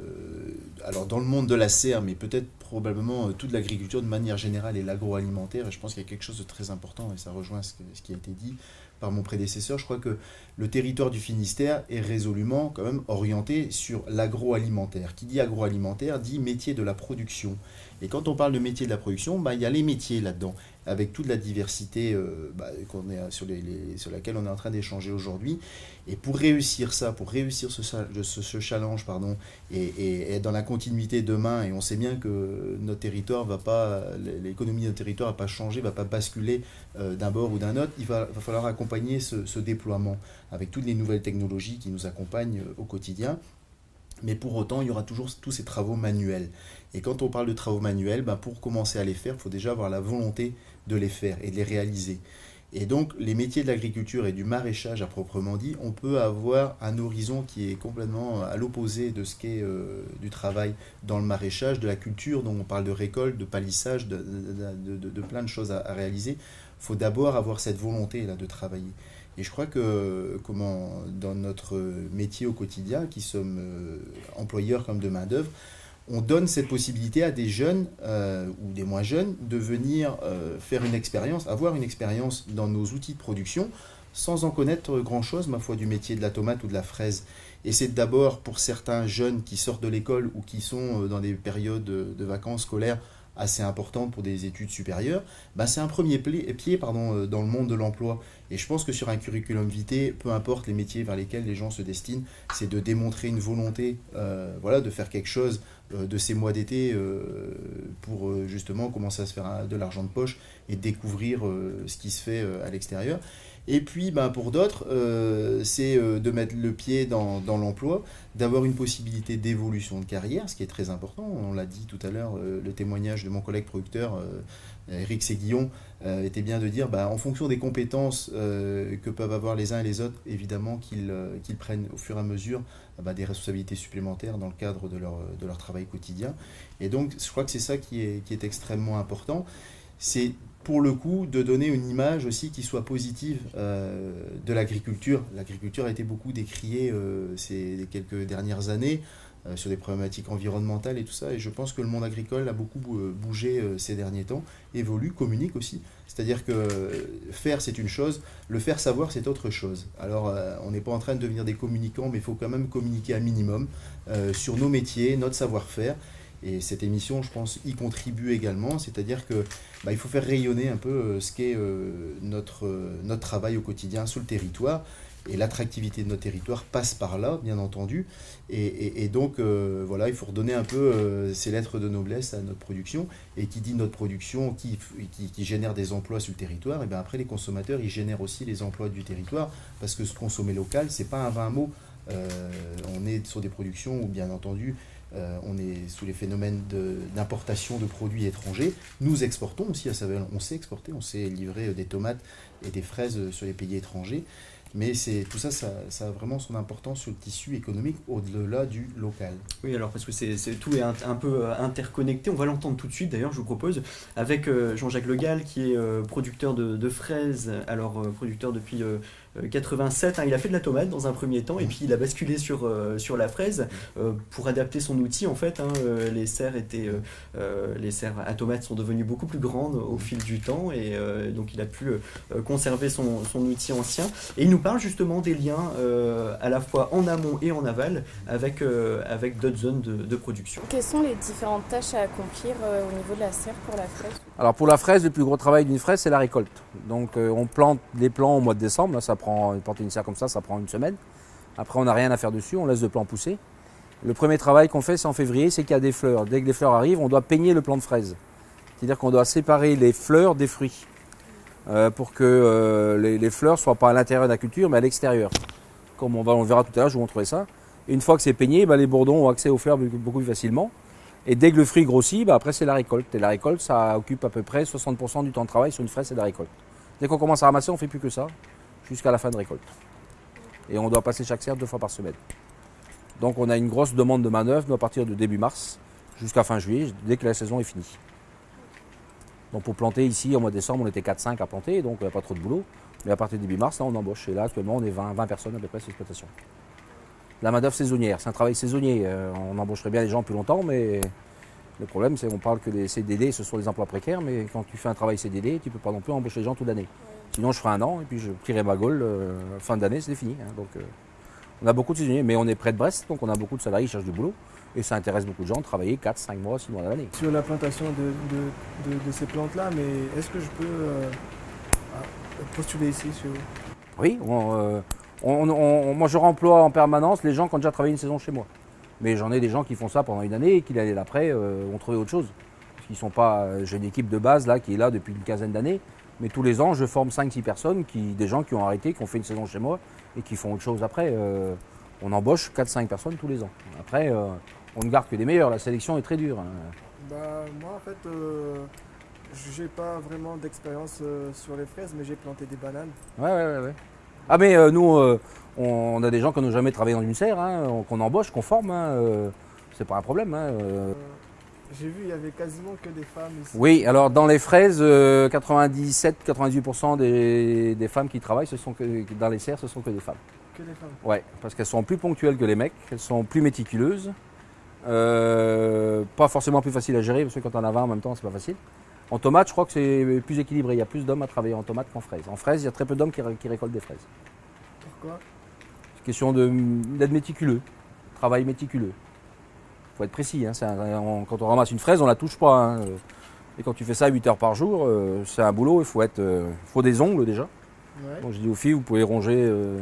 Speaker 2: alors dans le monde de la serre, mais peut-être probablement euh, toute l'agriculture de manière générale et l'agroalimentaire, et je pense qu'il y a quelque chose de très important, et ça rejoint ce, qui a été dit, par mon prédécesseur, je crois que le territoire du Finistère est résolument quand même orienté sur l'agroalimentaire. Qui dit agroalimentaire dit métier de la production. Et quand on parle de métier de la production, bah, il y a les métiers là-dedans, avec toute la diversité euh, bah, sur, laquelle on est en train d'échanger aujourd'hui. Et pour réussir ça, pour réussir ce, challenge, pardon, et, et être dans la continuité demain, et on sait bien que notre territoire va pas, l'économie de notre territoire va pas changer, va pas basculer euh, d'un bord ou d'un autre, il va, falloir accompagner ce, ce déploiement avec toutes les nouvelles technologies qui nous accompagnent euh, au quotidien. Mais pour autant, il y aura toujours tous ces travaux manuels. Et quand on parle de travaux manuels, ben, pour commencer à les faire, il faut déjà avoir la volonté de les faire et de les réaliser. Et donc, les métiers de l'agriculture et du maraîchage à proprement dit, on peut avoir un horizon qui est complètement à l'opposé de ce qu'est euh, du travail dans le maraîchage, de la culture, dont on parle de récolte, de palissage, de, de- plein de choses à, à réaliser. Il faut d'abord avoir cette volonté là de travailler. Et je crois que comment, dans notre métier au quotidien, qui sommes euh, employeurs comme de main-d'œuvre, on donne cette possibilité à des jeunes euh, ou des moins jeunes de venir euh, faire une expérience, avoir une expérience dans nos outils de production sans en connaître grand-chose, ma foi, du métier de la tomate ou de la fraise. Et c'est d'abord pour certains jeunes qui sortent de l'école ou qui sont dans des périodes de, de vacances scolaires assez importantes pour des études supérieures, bah, c'est un premier pied pardon, euh, dans le monde de l'emploi. Et je pense que sur un curriculum vitae, peu importe les métiers vers lesquels les gens se destinent, c'est de démontrer une volonté euh, voilà, de faire quelque chose euh, de ces mois d'été pour justement commencer à se faire de l'argent de poche et découvrir ce qui se fait à l'extérieur. Et puis ben, pour d'autres, euh, c'est euh, de mettre le pied dans, dans l'emploi, d'avoir une possibilité d'évolution de carrière, ce qui est très important. On l'a dit tout à l'heure, euh, le témoignage de mon collègue producteur, euh, Eric Séguillon, était bien de dire, bah, en fonction des compétences que peuvent avoir les uns et les autres, évidemment qu'ils qu'ils prennent au fur et à mesure bah, des responsabilités supplémentaires dans le cadre de leur, de leur travail quotidien. Et donc, je crois que c'est ça qui est, qui est extrêmement important. C'est pour le coup de donner une image aussi qui soit positive euh, de l'agriculture. L'agriculture a été beaucoup décriée euh, ces quelques dernières années euh, sur des problématiques environnementales et tout ça. Et je pense que le monde agricole a beaucoup bou- bougé ces derniers temps, évolue, communique aussi. C'est-à-dire que faire, c'est une chose, le faire savoir, c'est autre chose. Alors, on n'est pas en train de devenir des communicants, mais il faut quand même communiquer un minimum sur nos métiers, notre savoir-faire. Et cette émission, je pense, y contribue également. C'est-à-dire que bah, il faut faire rayonner un peu euh, ce qu'est euh, notre, euh, notre travail au quotidien sur le territoire. Et l'attractivité de notre territoire passe par là, bien entendu. Et, donc, voilà, il faut redonner un peu ces lettres de noblesse à notre production. Et qui dit notre production, qui, qui, génère des emplois sur le territoire, et bien après, les consommateurs, ils génèrent aussi les emplois du territoire. Parce que ce consommer local, c'est pas un vain mot. On est sur des productions où, bien entendu, euh, on est sous les phénomènes d'importation de, produits étrangers. Nous exportons aussi à. On sait exporter, on sait livrer euh, des tomates et des fraises euh, sur les pays étrangers. Mais c'est tout ça, ça, a vraiment son importance sur le tissu économique au-delà du local.
Speaker 1: Oui, alors parce que c'est tout est un, peu interconnecté. On va l'entendre tout de suite. D'ailleurs, je vous propose avec Jean-Jacques Legal, qui est producteur de, de fraises. Alors producteur depuis 87. hein. il a fait de la tomate dans un premier temps, et puis il a basculé sur euh, sur la fraise euh, pour adapter son outil. En fait, hein. Euh, les serres étaient euh, euh, les serres à tomates sont devenues beaucoup plus grandes au fil du temps, et euh, donc il a pu euh, conserver son, son outil ancien. Et il nous parle justement des liens euh, à la fois en amont et en aval avec, euh, avec d'autres zones de, de production.
Speaker 11: Quelles sont les différentes tâches à accomplir euh, au niveau de la serre pour la fraise?
Speaker 12: Alors pour la fraise, le plus gros travail d'une fraise, c'est la récolte. Donc euh, on plante les plants au mois de décembre, là ça prend, planter une serre comme ça, ça prend une semaine. Après on n'a rien à faire dessus, on laisse le plant pousser. Le premier travail qu'on fait, c'est en février, c'est qu'il y a des fleurs. Dès que les fleurs arrivent, on doit peigner le plant de fraise. C'est-à-dire qu'on doit séparer les fleurs des fruits euh, pour que euh, les, fleurs ne soient pas à l'intérieur de la culture, mais à l'extérieur. Comme on, va, on verra tout à l'heure, je vous montrerai ça. Et une fois que c'est peigné, bah, les bourdons ont accès aux fleurs beaucoup- plus facilement. Et dès que le fruit grossit, bah, après c'est la récolte. Et la récolte, ça occupe à peu près 60% du temps de travail sur une fraise, c'est la récolte. Dès qu'on commence à ramasser, on fait plus que ça, jusqu'à la fin de récolte. Et on doit passer chaque serre deux fois par semaine. Donc on a une grosse demande de manœuvre à partir de début mars jusqu'à fin juillet, dès que la saison est finie. Donc pour planter ici, au mois de décembre, on était 4-5 à planter, donc il n'y a pas trop de boulot. Mais à partir de début mars, là, on embauche. Et là, actuellement, on est 20, 20 personnes à peu près sur l'exploitation. La main-d'œuvre saisonnière, c'est un travail saisonnier. Euh, on embaucherait bien les gens plus longtemps, mais Le problème, c'est qu'on parle que les CDD, ce sont des emplois précaires, mais quand tu fais un travail CDD, tu peux pas non plus embaucher les gens toute l'année. Sinon, je ferai un an et puis je tirerai ma gaule. euh, fin d'année, c'est fini. hein. donc, euh, on a beaucoup de saisonniers, mais on est près de Brest, donc on a beaucoup de salariés qui cherchent du boulot. Et ça intéresse beaucoup de gens de travailler 4, 5 mois, 6 mois à l'année.
Speaker 7: Sur la plantation de, de- de- de ces plantes-là, mais est-ce que je peux euh, ah, postuler ici sur...
Speaker 12: Oui, on, euh, on- on- moi je remploie en permanence les gens qui ont déjà travaillé une saison chez moi. Mais j'en ai des gens qui font ça pendant une année et qui l'année d'après ont trouvé autre chose. Parce qu'ils sont pas. J'ai une équipe de base là qui est là depuis une quinzaine d'années. Mais tous les ans, je forme 5-6 personnes, qui, des gens qui ont arrêté, qui ont fait une saison chez moi et qui font autre chose après. Euh, on embauche 4-5 personnes tous les ans. Après, euh, on ne garde que des meilleurs. La sélection est très dure. hein.
Speaker 7: Bah, moi, en fait, euh, j'ai pas vraiment d'expérience euh, sur les fraises, mais j'ai planté des bananes.
Speaker 12: Ouais, ouais, ouais. ouais. Ah, mais euh, nous, euh, on a des gens qui n'ont jamais travaillé dans une serre, hein, qu'on embauche, qu'on forme. hein, euh, c'est pas un problème. hein,
Speaker 7: j'ai vu, il y avait quasiment que des femmes ici.
Speaker 12: Oui, alors dans les fraises, euh, 97-98% des, des femmes qui travaillent, ce sont que, dans les serres, ce sont que des femmes.
Speaker 7: Que des femmes.
Speaker 12: Ouais, parce qu'elles sont plus ponctuelles que les mecs, elles sont plus méticuleuses, euh, pas forcément plus faciles à gérer, parce que quand on a 20 en même temps, c'est pas facile. En tomate, je crois que c'est plus équilibré. Il y a plus d'hommes à travailler en tomate qu'en fraises. En fraises, il y a très peu d'hommes qui, qui récoltent des fraises.
Speaker 7: Pourquoi?
Speaker 12: C'est question d'être méticuleux, travail méticuleux. Faut être précis. hein, c'est un- on- quand on ramasse une fraise, on la touche pas. hein, euh. Et quand tu fais ça 8 heures par jour, euh, c'est un boulot, il faut, être, euh, faut des ongles déjà.
Speaker 7: Ouais.
Speaker 12: Donc je dis aux filles, vous pouvez ronger, euh,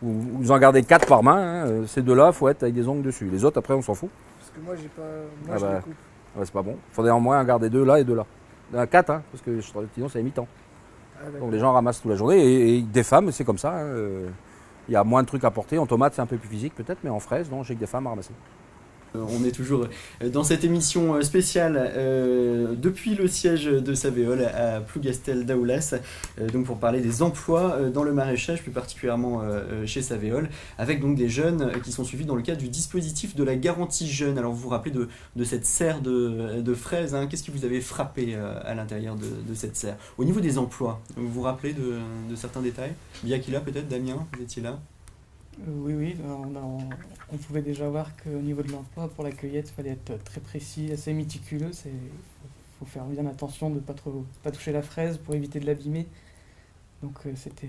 Speaker 12: vous, vous en gardez 4 par main. hein, ces deux-là, il faut être avec des ongles dessus. Les autres, après, on s'en fout.
Speaker 7: Parce que moi, j'ai pas. Moi,
Speaker 12: Ah
Speaker 7: je
Speaker 12: bah.
Speaker 7: les coupe.
Speaker 12: Ouais, c'est pas bon. Il faudrait en moins en garder deux là et deux là. 4, hein, parce que je- sinon c'est mi-temps.
Speaker 7: Ah.
Speaker 12: Donc les gens ramassent toute la journée et, et des femmes, c'est comme ça. hein, Il y a moins de trucs à porter. En tomate, c'est un peu plus physique peut-être, mais en fraise, non, j'ai que des femmes à ramasser.
Speaker 1: Euh, On est toujours euh, dans cette émission euh, spéciale depuis le siège de Savéol à Plougastel d'Aoulas, donc pour parler des emplois dans le maraîchage, plus particulièrement chez Savéol, avec donc des jeunes qui sont suivis dans le cadre du dispositif de la garantie jeune. Alors vous vous rappelez de, cette serre de, fraises, hein, qu'est-ce qui vous avait frappé à l'intérieur de, cette serre? Au niveau des emplois, vous vous rappelez de, certains détails? Biakila peut-être, Damien, vous étiez là?
Speaker 6: Oui, oui, on, a- on- on pouvait déjà voir qu'au niveau de l'emploi, pour la cueillette, il fallait être très précis, assez méticuleux. Il faut faire bien attention de ne pas, trop, pas toucher la fraise pour éviter de l'abîmer. Donc euh, c'était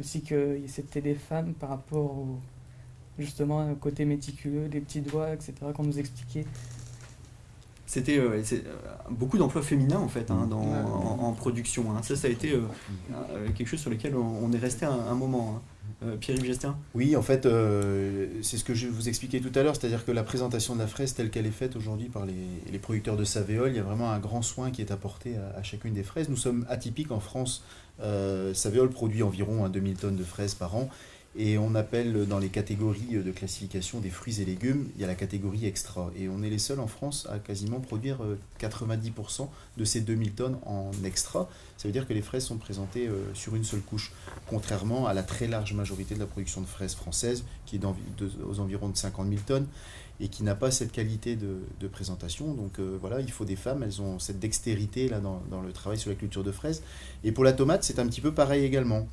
Speaker 6: aussi que c'était des femmes par rapport au, justement au côté méticuleux, les petits doigts, etc., qu'on nous expliquait.
Speaker 1: C'était euh, euh, beaucoup d'emplois féminins en fait hein, dans-
Speaker 6: Ouais.
Speaker 1: en, en production. hein. Ça, ça a été euh, euh, quelque chose sur lequel on, on est resté un, un moment. hein. Euh, Pierre-Yves Gestin
Speaker 2: Oui, en fait, euh, c'est ce que je vous expliquais tout à l'heure, c'est-à-dire que la présentation de la fraise telle qu'elle est faite aujourd'hui par les, producteurs de Savéol, il y a vraiment un grand soin qui est apporté à, chacune des fraises. Nous sommes atypiques en France. Euh, produit environ un 2000 tonnes de fraises par an. Et on appelle dans les catégories de classification des fruits et légumes, il y a la catégorie extra. Et on est les seuls en France à quasiment produire euh, 90% de ces 2000 tonnes en extra. Ça veut dire que les fraises sont présentées euh, sur une seule couche, contrairement à la très large majorité de la production de fraises française, qui est aux environs de 50 000 tonnes et qui n'a pas cette qualité de, présentation. Donc euh, voilà, il faut des femmes, elles ont cette dextérité là dans le travail sur la culture de fraises. Et pour la tomate, c'est un petit peu pareil également.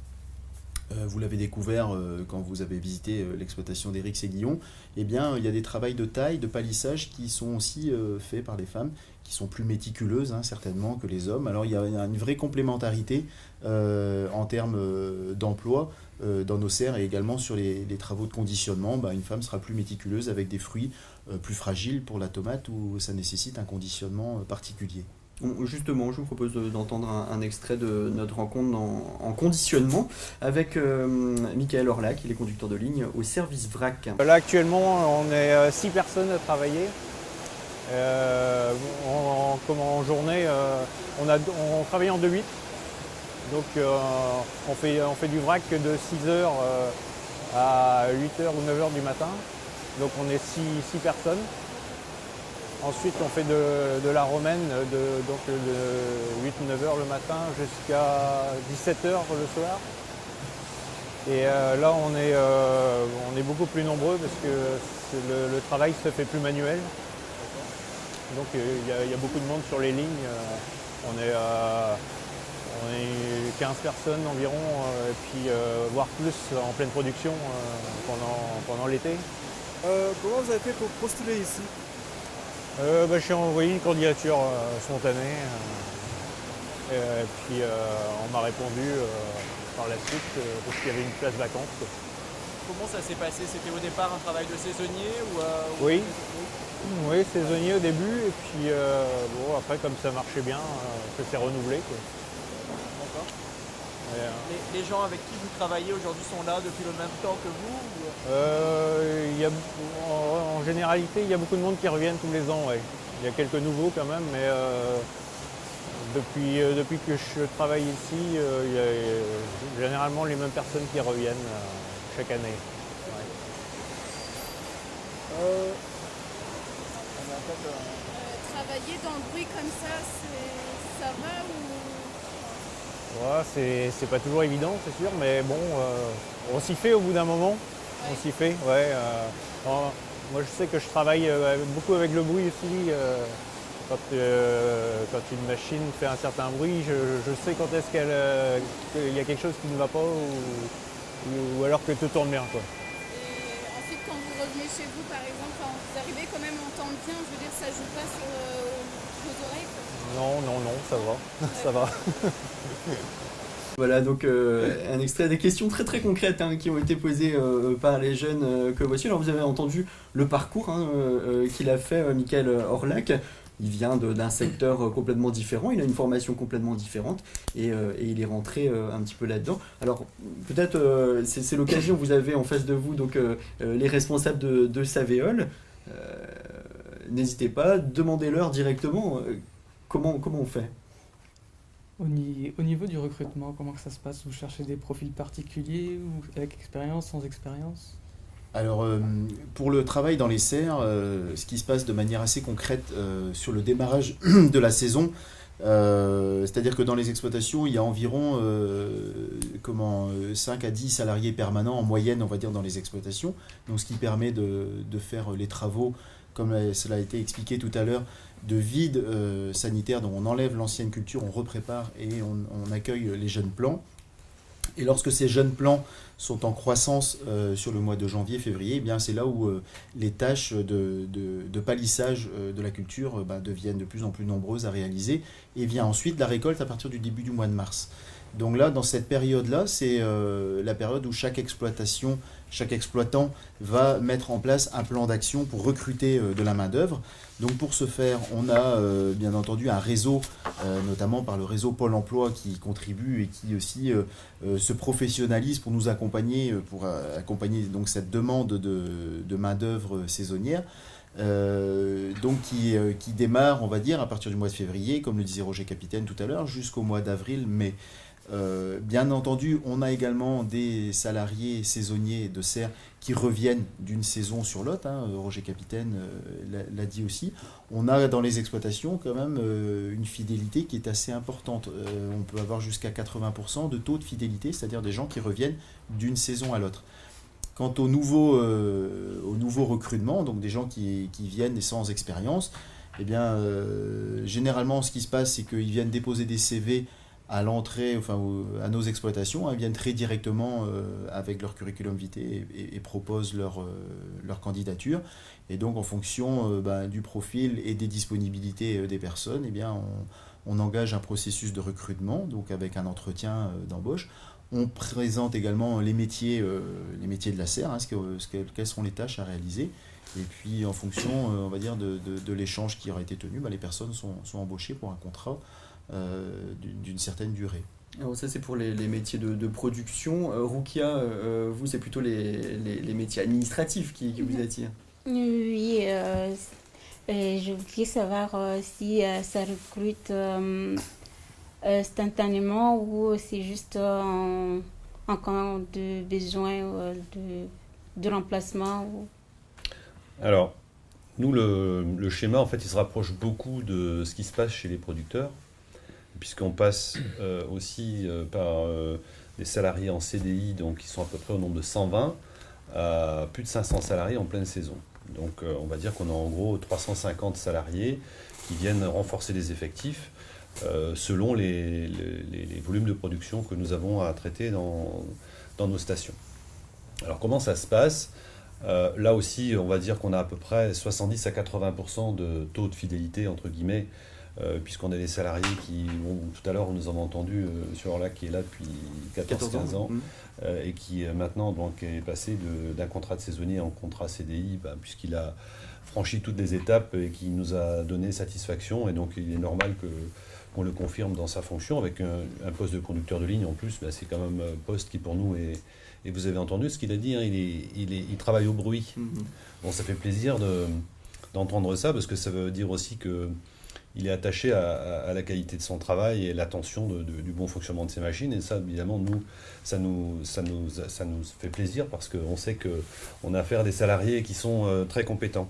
Speaker 2: Euh, vous l'avez découvert euh, quand vous avez visité euh, l'exploitation d'Éric Séguillon, eh bien, il y a des travails de taille, de palissage qui sont aussi faits par les femmes, qui sont plus méticuleuses hein, certainement que les hommes. Alors il y a une vraie complémentarité en termes d'emploi dans nos serres et également sur les, travaux de conditionnement. Bah, une femme sera plus méticuleuse avec des fruits plus fragiles pour la tomate où ça nécessite un conditionnement particulier.
Speaker 1: Justement, je vous propose de- d'entendre un, extrait de notre rencontre en, en conditionnement avec euh, Michael Orlac, il est conducteur de ligne au service VRAC.
Speaker 13: Là actuellement on est 6 personnes à travailler. Euh, en, journée, euh, on, travaille en 2-8. Donc euh, on, fait, on fait du vrac de 6h à 8h ou 9h du matin. Donc on est 6 personnes. Ensuite on fait de, la romaine de, donc de 8-9h le matin jusqu'à 17h le soir. Et euh, là, on est, euh, on est beaucoup plus nombreux parce que le, travail se fait plus manuel. Donc il y, y a beaucoup de monde sur les lignes. Euh, on, est, on est 15 personnes environ, et puis voire plus en pleine production pendant, pendant l'été.
Speaker 7: Comment vous avez fait pour postuler ici?
Speaker 13: Euh, bah, J'ai envoyé une candidature euh, spontanée. euh, et puis euh, on m'a répondu par la suite parce qu'il y avait une place vacante.
Speaker 14: Comment ça s'est passé? C'était au départ un travail de saisonnier ou, ou-
Speaker 13: Oui. Oui, saisonnier au début, et puis bon, après, comme ça marchait bien, ça s'est renouvelé. quoi.
Speaker 14: Les, les gens avec qui vous travaillez aujourd'hui sont là depuis le même temps que vous ou-
Speaker 13: Euh, il y a, en, en généralité, il y a beaucoup de monde qui reviennent tous les ans. ouais. Il y a quelques nouveaux quand même, mais euh, depuis, euh, depuis que je travaille ici, euh, il y a généralement les mêmes personnes qui reviennent euh, chaque année. Ouais.
Speaker 14: Euh,
Speaker 11: Travailler dans le bruit comme ça, c'est- ça va ou
Speaker 13: Ouais, c'est- pas toujours évident, c'est sûr, mais bon, euh, on s'y fait au bout d'un moment. On s'y fait, ouais. euh, moi, je sais que je travaille euh, beaucoup avec le bruit aussi. quand, quand une machine fait un certain bruit, je, je sais quand est-ce qu'il y a quelque chose qui ne va pas ou, ou- alors que tout tourne bien. Quoi.
Speaker 11: Et ensuite, quand vous revenez chez vous, par exemple, vous arrivez quand même à entendre bien, je veux dire, ça joue pas sur vos oreilles.
Speaker 13: Non, non, non, ça va. ça va.
Speaker 1: Voilà donc euh, un extrait des questions très très concrètes hein, qui ont été posées euh, par les jeunes euh, que voici. Alors vous avez entendu le parcours hein, qu'il a fait Michael Orlac. Il vient d'un secteur complètement différent, il a une formation complètement différente et, il est rentré un petit peu là-dedans. Alors peut-être c'est l'occasion, vous avez en face de vous donc les responsables de, de Savéol. Euh, N'hésitez pas, demandez-leur directement comment, comment on fait?
Speaker 6: Au, ni- au niveau du recrutement, comment que ça se passe? Vous cherchez des profils particuliers ou avec expérience, sans expérience?
Speaker 2: Alors, euh, pour le travail dans les serres, euh, ce qui se passe de manière assez concrète euh, sur le démarrage de la saison, c'est-à-dire que dans les exploitations, il y a environ comment, euh, 5 à 10 salariés permanents en moyenne, on va dire, dans les exploitations. Donc, ce qui permet de, de faire les travaux, comme cela a été expliqué tout à l'heure, de vide euh, sanitaire. Donc, on enlève l'ancienne culture, on reprépare et on, accueille les jeunes plants. Et lorsque ces jeunes plants sont en croissance euh, sur le mois de janvier, février, eh c'est là où euh, les tâches de, palissage de la culture bah, deviennent de plus en plus nombreuses à réaliser. Et vient ensuite la récolte à partir du début du mois de mars. Donc là, dans cette période-là, c'est euh, la période où chaque exploitation, chaque exploitant va mettre en place un plan d'action pour recruter euh, de la main-d'œuvre. Donc pour ce faire, on a euh, bien entendu un réseau, notamment par le réseau Pôle emploi qui contribue et qui aussi se professionnalise pour nous accompagner, pour accompagner donc cette demande de, main-d'œuvre saisonnière. Donc qui, qui démarre, on va dire, à partir du mois de février, comme le disait Roger Capitaine tout à l'heure, jusqu'au mois d'avril, mai. Euh, bien entendu, on a également des salariés saisonniers de serre qui reviennent d'une saison sur l'autre. hein, Roger Capitaine euh, l'a- dit aussi. On a dans les exploitations quand même euh, une fidélité qui est assez importante. On peut avoir jusqu'à 80% de taux de fidélité, c'est-à-dire des gens qui reviennent d'une saison à l'autre. Quant au nouveau, au nouveau recrutement, donc des gens qui, viennent sans expérience, eh bien, généralement, ce qui se passe, c'est qu'ils viennent déposer des CV à l'entrée, enfin, à nos exploitations, hein, viennent très directement euh, avec leur curriculum vitae et, proposent leur, euh, leur candidature. Et donc, en fonction euh, ben, du profil et des disponibilités des personnes, eh bien, on, engage un processus de recrutement, donc avec un entretien d'embauche. On présente également les métiers, les métiers de la serre, hein, ce que- ce que- quelles sont les tâches à réaliser. Et puis, en fonction, euh, on va dire, de, de- de l'échange qui aura été tenu, bah, les personnes sont, sont embauchées pour un contrat euh, d'une certaine durée.
Speaker 1: Alors ça c'est pour les, les métiers de, de production. Euh, Rukia, euh, vous c'est plutôt les, les- les métiers administratifs qui, qui vous attirent.
Speaker 5: Oui, euh, je voudrais savoir euh, si euh, ça recrute euh, instantanément ou c'est juste euh, en, en cas de besoin euh, de, de remplacement. Ou...
Speaker 3: Alors, nous, le, schéma, en fait, il se rapproche beaucoup de ce qui se passe chez les producteurs, puisqu'on passe euh, aussi euh, par euh, des salariés en CDI, donc qui sont à peu près au nombre de 120, à plus de 500 salariés en pleine saison. Donc, on va dire qu'on a en gros 350 salariés qui viennent renforcer les effectifs selon les, volumes de production que nous avons à traiter dans nos stations. Alors comment ça se passe? Euh, là aussi, on va dire qu'on a à peu près 70 à 80% de taux de fidélité, entre guillemets, euh, puisqu'on a des salariés qui, bon, tout à l'heure, on nous en a entendu euh, sur là qui est là depuis 14-15 ans, euh, et qui maintenant donc, est passé d'un contrat de saisonnier en contrat CDI, bah, puisqu'il a franchi toutes les étapes et qui nous a donné satisfaction, et donc il est normal que qu'on le confirme dans sa fonction avec un, un poste de conducteur de ligne en plus, bah, c'est quand même un poste qui pour nous est, et vous avez entendu ce qu'il a dit, hein, il, est, il, est- il travaille au bruit.
Speaker 1: Mhm.
Speaker 3: Bon, ça fait plaisir de- d'entendre ça parce que ça veut dire aussi que il est attaché à, la qualité de son travail et l'attention du bon fonctionnement de ses machines. Et ça, évidemment, nous, ça nous, ça nous, ça nous fait plaisir parce qu'on sait qu'on a affaire à des salariés qui sont euh, très compétents.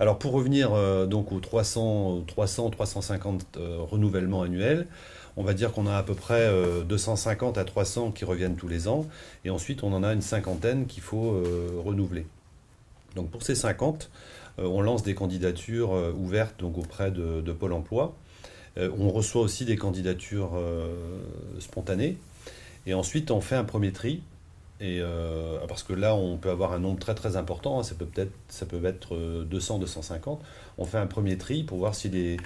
Speaker 3: Alors, pour revenir euh, donc aux 300, aux 300 350 euh, renouvellements annuels, on va dire qu'on a à peu près euh, 250 à 300 qui reviennent tous les ans. Et ensuite, on en a une cinquantaine qu'il faut euh, renouveler. Donc pour ces 50, euh, on lance des candidatures euh, ouvertes donc, auprès de, Pôle emploi. Euh, on reçoit aussi des candidatures euh, spontanées. Et ensuite, on fait un premier tri. Euh, parce que là, on peut avoir un nombre très très important. hein, ça peut peut-être ça peut être euh, 200, 250. On fait un premier tri pour voir si les,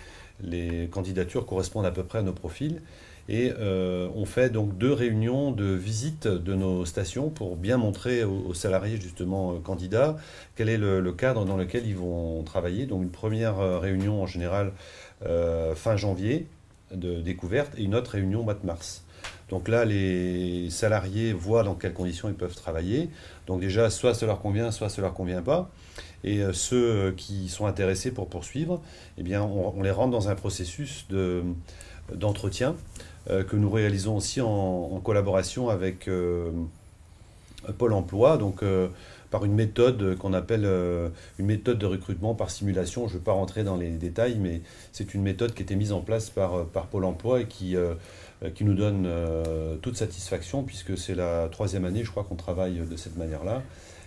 Speaker 3: les candidatures correspondent à peu près à nos profils. Et euh, on fait donc deux réunions de visite de nos stations pour bien montrer aux, salariés justement euh, candidats quel est le, cadre dans lequel ils vont travailler. Donc une première euh, réunion en général fin janvier de découverte et une autre réunion mois de mars. Donc là, les salariés voient dans quelles conditions ils peuvent travailler. Donc déjà, soit ça leur convient, soit ça leur convient pas. Et euh, ceux euh, qui sont intéressés pour poursuivre, eh bien, on, les rentre dans un processus de- d'entretien euh, que nous réalisons aussi en, collaboration avec Pôle Emploi, donc par une méthode qu'on appelle une méthode de recrutement par simulation. Je ne vais pas rentrer dans les détails, mais c'est une méthode qui a été mise en place par, Pôle Emploi et qui, nous donne toute satisfaction, puisque c'est la troisième année, je crois, qu'on travaille de cette manière-là.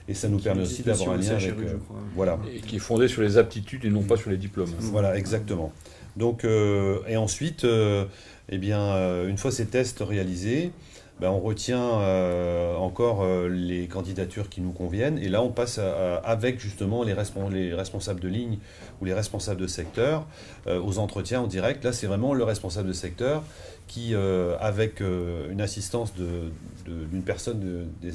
Speaker 3: Et ça nous permet aussi d'avoir un lien avec... Euh, voilà.
Speaker 4: Et qui est fondé sur les aptitudes et non pas sur les diplômes.
Speaker 3: Voilà, exactement. Donc, euh, et ensuite, euh, eh bien, euh, une fois ces tests réalisés, ben, on retient euh, encore euh, les candidatures qui nous conviennent. Et là, on passe à- à- avec justement les, respon- les responsables de ligne ou les responsables de secteur euh, aux entretiens en direct. Là, c'est vraiment le responsable de secteur qui, euh, avec euh, une assistance de- d'une personne du,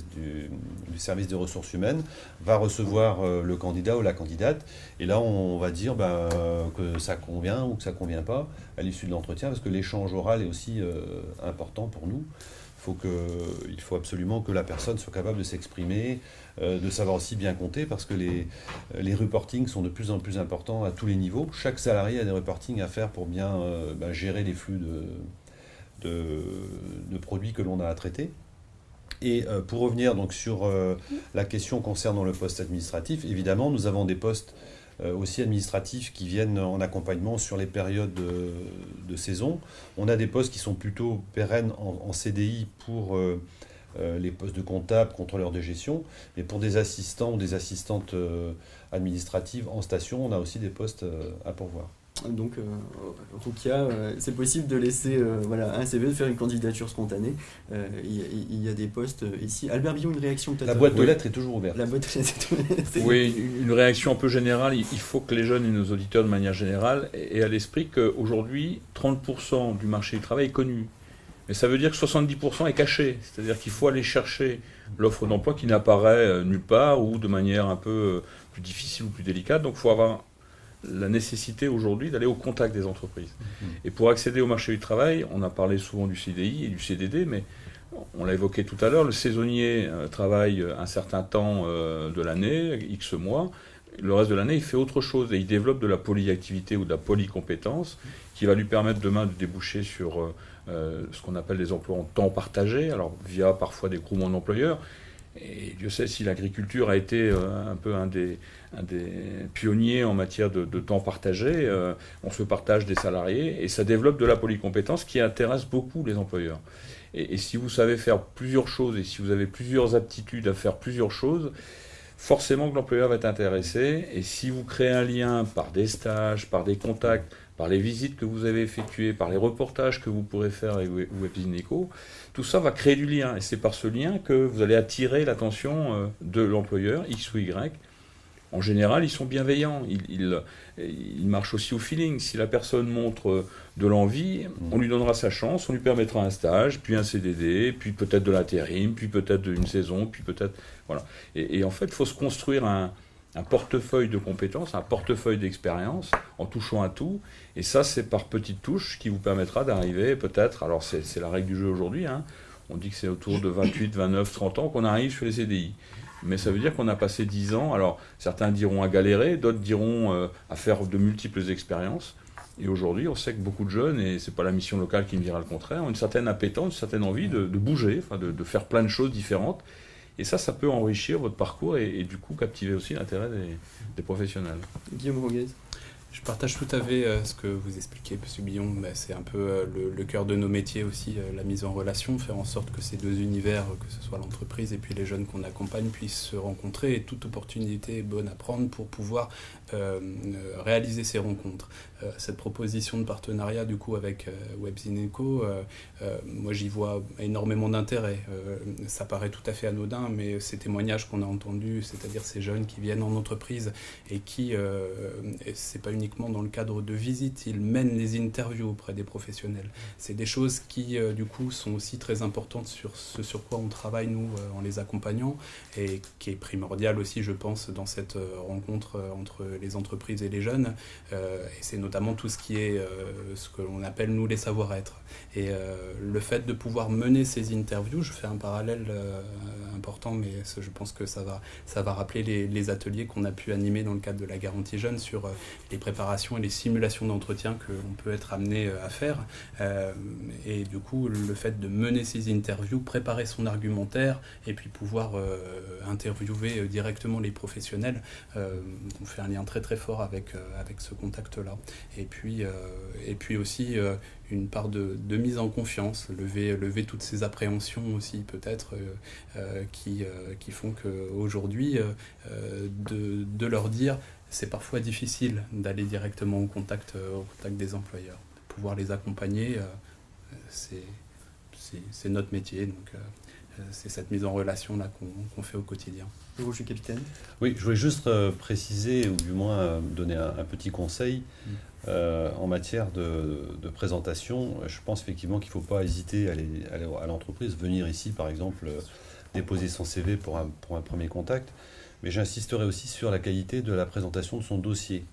Speaker 3: service des ressources humaines, va recevoir euh, le candidat ou la candidate. Et là, on va dire ben, euh, que ça convient ou que ça convient pas à l'issue de l'entretien, parce que l'échange oral est aussi euh, important pour nous. Il faut absolument que la personne soit capable de s'exprimer, de savoir aussi bien compter, parce que les, les reportings sont de plus en plus importants à tous les niveaux. Chaque salarié a des reportings à faire pour bien ben, gérer les flux de, de produits que l'on a à traiter. Et euh, pour revenir donc sur euh, la question concernant le poste administratif, évidemment, nous avons des postes euh, aussi administratifs qui viennent en accompagnement sur les périodes de, saison. On a des postes qui sont plutôt pérennes en, CDI pour les postes de comptable, contrôleur de gestion, mais pour des assistants ou des assistantes administratives en station, on a aussi des postes à pourvoir.
Speaker 1: Donc, euh, Rukia, euh, c'est possible de laisser euh, voilà, un CV, de faire une candidature spontanée. Euh, Il y, a- il y a des postes euh, ici. Albert Billon, une réaction peut-être?
Speaker 3: La boîte de
Speaker 1: Oui.
Speaker 3: lettres est toujours ouverte.
Speaker 1: La boîte de lettres est toujours ouverte.
Speaker 4: Oui, une- réaction un peu générale. Il faut que les jeunes et nos auditeurs, de manière générale, aient à l'esprit qu'aujourd'hui, 30% du marché du travail est connu. Mais ça veut dire que 70% est caché. C'est-à-dire qu'il faut aller chercher l'offre d'emploi qui n'apparaît nulle part ou de manière un peu plus difficile ou plus délicate. Donc il faut avoir la nécessité aujourd'hui d'aller au contact des entreprises. Et pour accéder au marché du travail, on a parlé souvent du CDI et du CDD, mais on l'a évoqué tout à l'heure, le saisonnier euh, travaille un certain temps euh, de l'année, X mois. Le reste de l'année, il fait autre chose et il développe de la polyactivité ou de la polycompétence qui va lui permettre demain de déboucher sur euh, euh, ce qu'on appelle des emplois en temps partagé, alors via parfois des groupements d'employeurs. Et Dieu sait si l'agriculture a été euh, un peu un des, pionniers en matière de, temps partagé. Euh, on se partage des salariés et ça développe de la polycompétence qui intéresse beaucoup les employeurs. Et si vous savez faire plusieurs choses et si vous avez plusieurs aptitudes à faire plusieurs choses, forcément que l'employeur va être intéressé. Et si vous créez un lien par des stages, par des contacts, par les visites que vous avez effectuées, par les reportages que vous pourrez faire avec WebZineco, tout ça va créer du lien. Et c'est par ce lien que vous allez attirer l'attention euh, de l'employeur, X ou Y. En général, ils sont bienveillants. Ils, marchent aussi au feeling. Si la personne montre euh, de l'envie, on lui donnera sa chance, on lui permettra un stage, puis un CDD, puis peut-être de l'intérim, puis peut-être une saison, puis peut-être... Voilà. Et, en fait, il faut se construire un, un portefeuille de compétences, un portefeuille d'expérience en touchant à tout. Et ça, c'est par petites touches qui vous permettra d'arriver peut-être, alors c'est la règle du jeu aujourd'hui, hein, on dit que c'est autour de 28, 29, 30 ans qu'on arrive sur les CDI. Mais ça veut dire qu'on a passé 10 ans, alors certains diront à galérer, d'autres diront euh, à faire de multiples expériences. Et aujourd'hui, on sait que beaucoup de jeunes, et c'est pas la mission locale qui me dira le contraire, ont une certaine appétence, une certaine envie de, bouger, de, de, faire plein de choses différentes. Et ça, ça peut enrichir votre parcours et, du coup captiver aussi l'intérêt des, professionnels.
Speaker 1: Guillaume Roguez
Speaker 8: je partage tout à fait euh, ce que vous expliquez, M. Billon. Bah, c'est un peu euh, le, cœur de nos métiers aussi, euh, la mise en relation, faire en sorte que ces deux univers, que ce soit l'entreprise et puis les jeunes qu'on accompagne, puissent se rencontrer. Et toute opportunité est bonne à prendre pour pouvoir réaliser ces rencontres. cette proposition de partenariat, du coup, avec WebZineco, moi j'y vois énormément d'intérêt. ça paraît tout à fait anodin, mais ces témoignages qu'on a entendus, c'est-à-dire ces jeunes qui viennent en entreprise et qui, c'est pas uniquement dans le cadre de visites, il mène les interviews auprès des professionnels. C'est des choses qui, euh, du coup, sont aussi très importantes sur ce sur quoi on travaille, nous, euh, en les accompagnant, et qui est primordial aussi, je pense, dans cette euh, rencontre entre les entreprises et les jeunes. et c'est notamment tout ce qui est ce que l'on appelle, nous, les savoir-être. Et le fait de pouvoir mener ces interviews, je fais un parallèle important, mais je pense que ça va, ça va rappeler les, ateliers qu'on a pu animer dans le cadre de la garantie jeune sur les préparations et les simulations d'entretien que l'on peut être amené euh, à faire. Euh, et du coup, le fait de mener ces interviews, préparer son argumentaire et puis pouvoir euh, interviewer directement les professionnels, on fait un lien très très fort avec, avec ce contact-là. Et puis, et puis aussi une part de, mise en confiance, lever, lever toutes ces appréhensions aussi peut-être qui, qui font qu'aujourd'hui, de, de leur dire c'est parfois difficile d'aller directement au contact, euh, au contact des employeurs. Pouvoir les accompagner, euh, c'est notre métier. Donc, euh, c'est cette mise en relation là qu'on fait au quotidien.
Speaker 1: Et vous, je suis capitaine
Speaker 3: Oui, je voulais juste préciser, ou du moins donner un, petit conseil. Mm. en matière de, présentation, je pense effectivement qu'il ne faut pas hésiter à aller, à l'entreprise, venir ici par exemple déposer son CV pour un, pour un premier contact. Mais j'insisterai aussi sur la qualité de la présentation de son dossier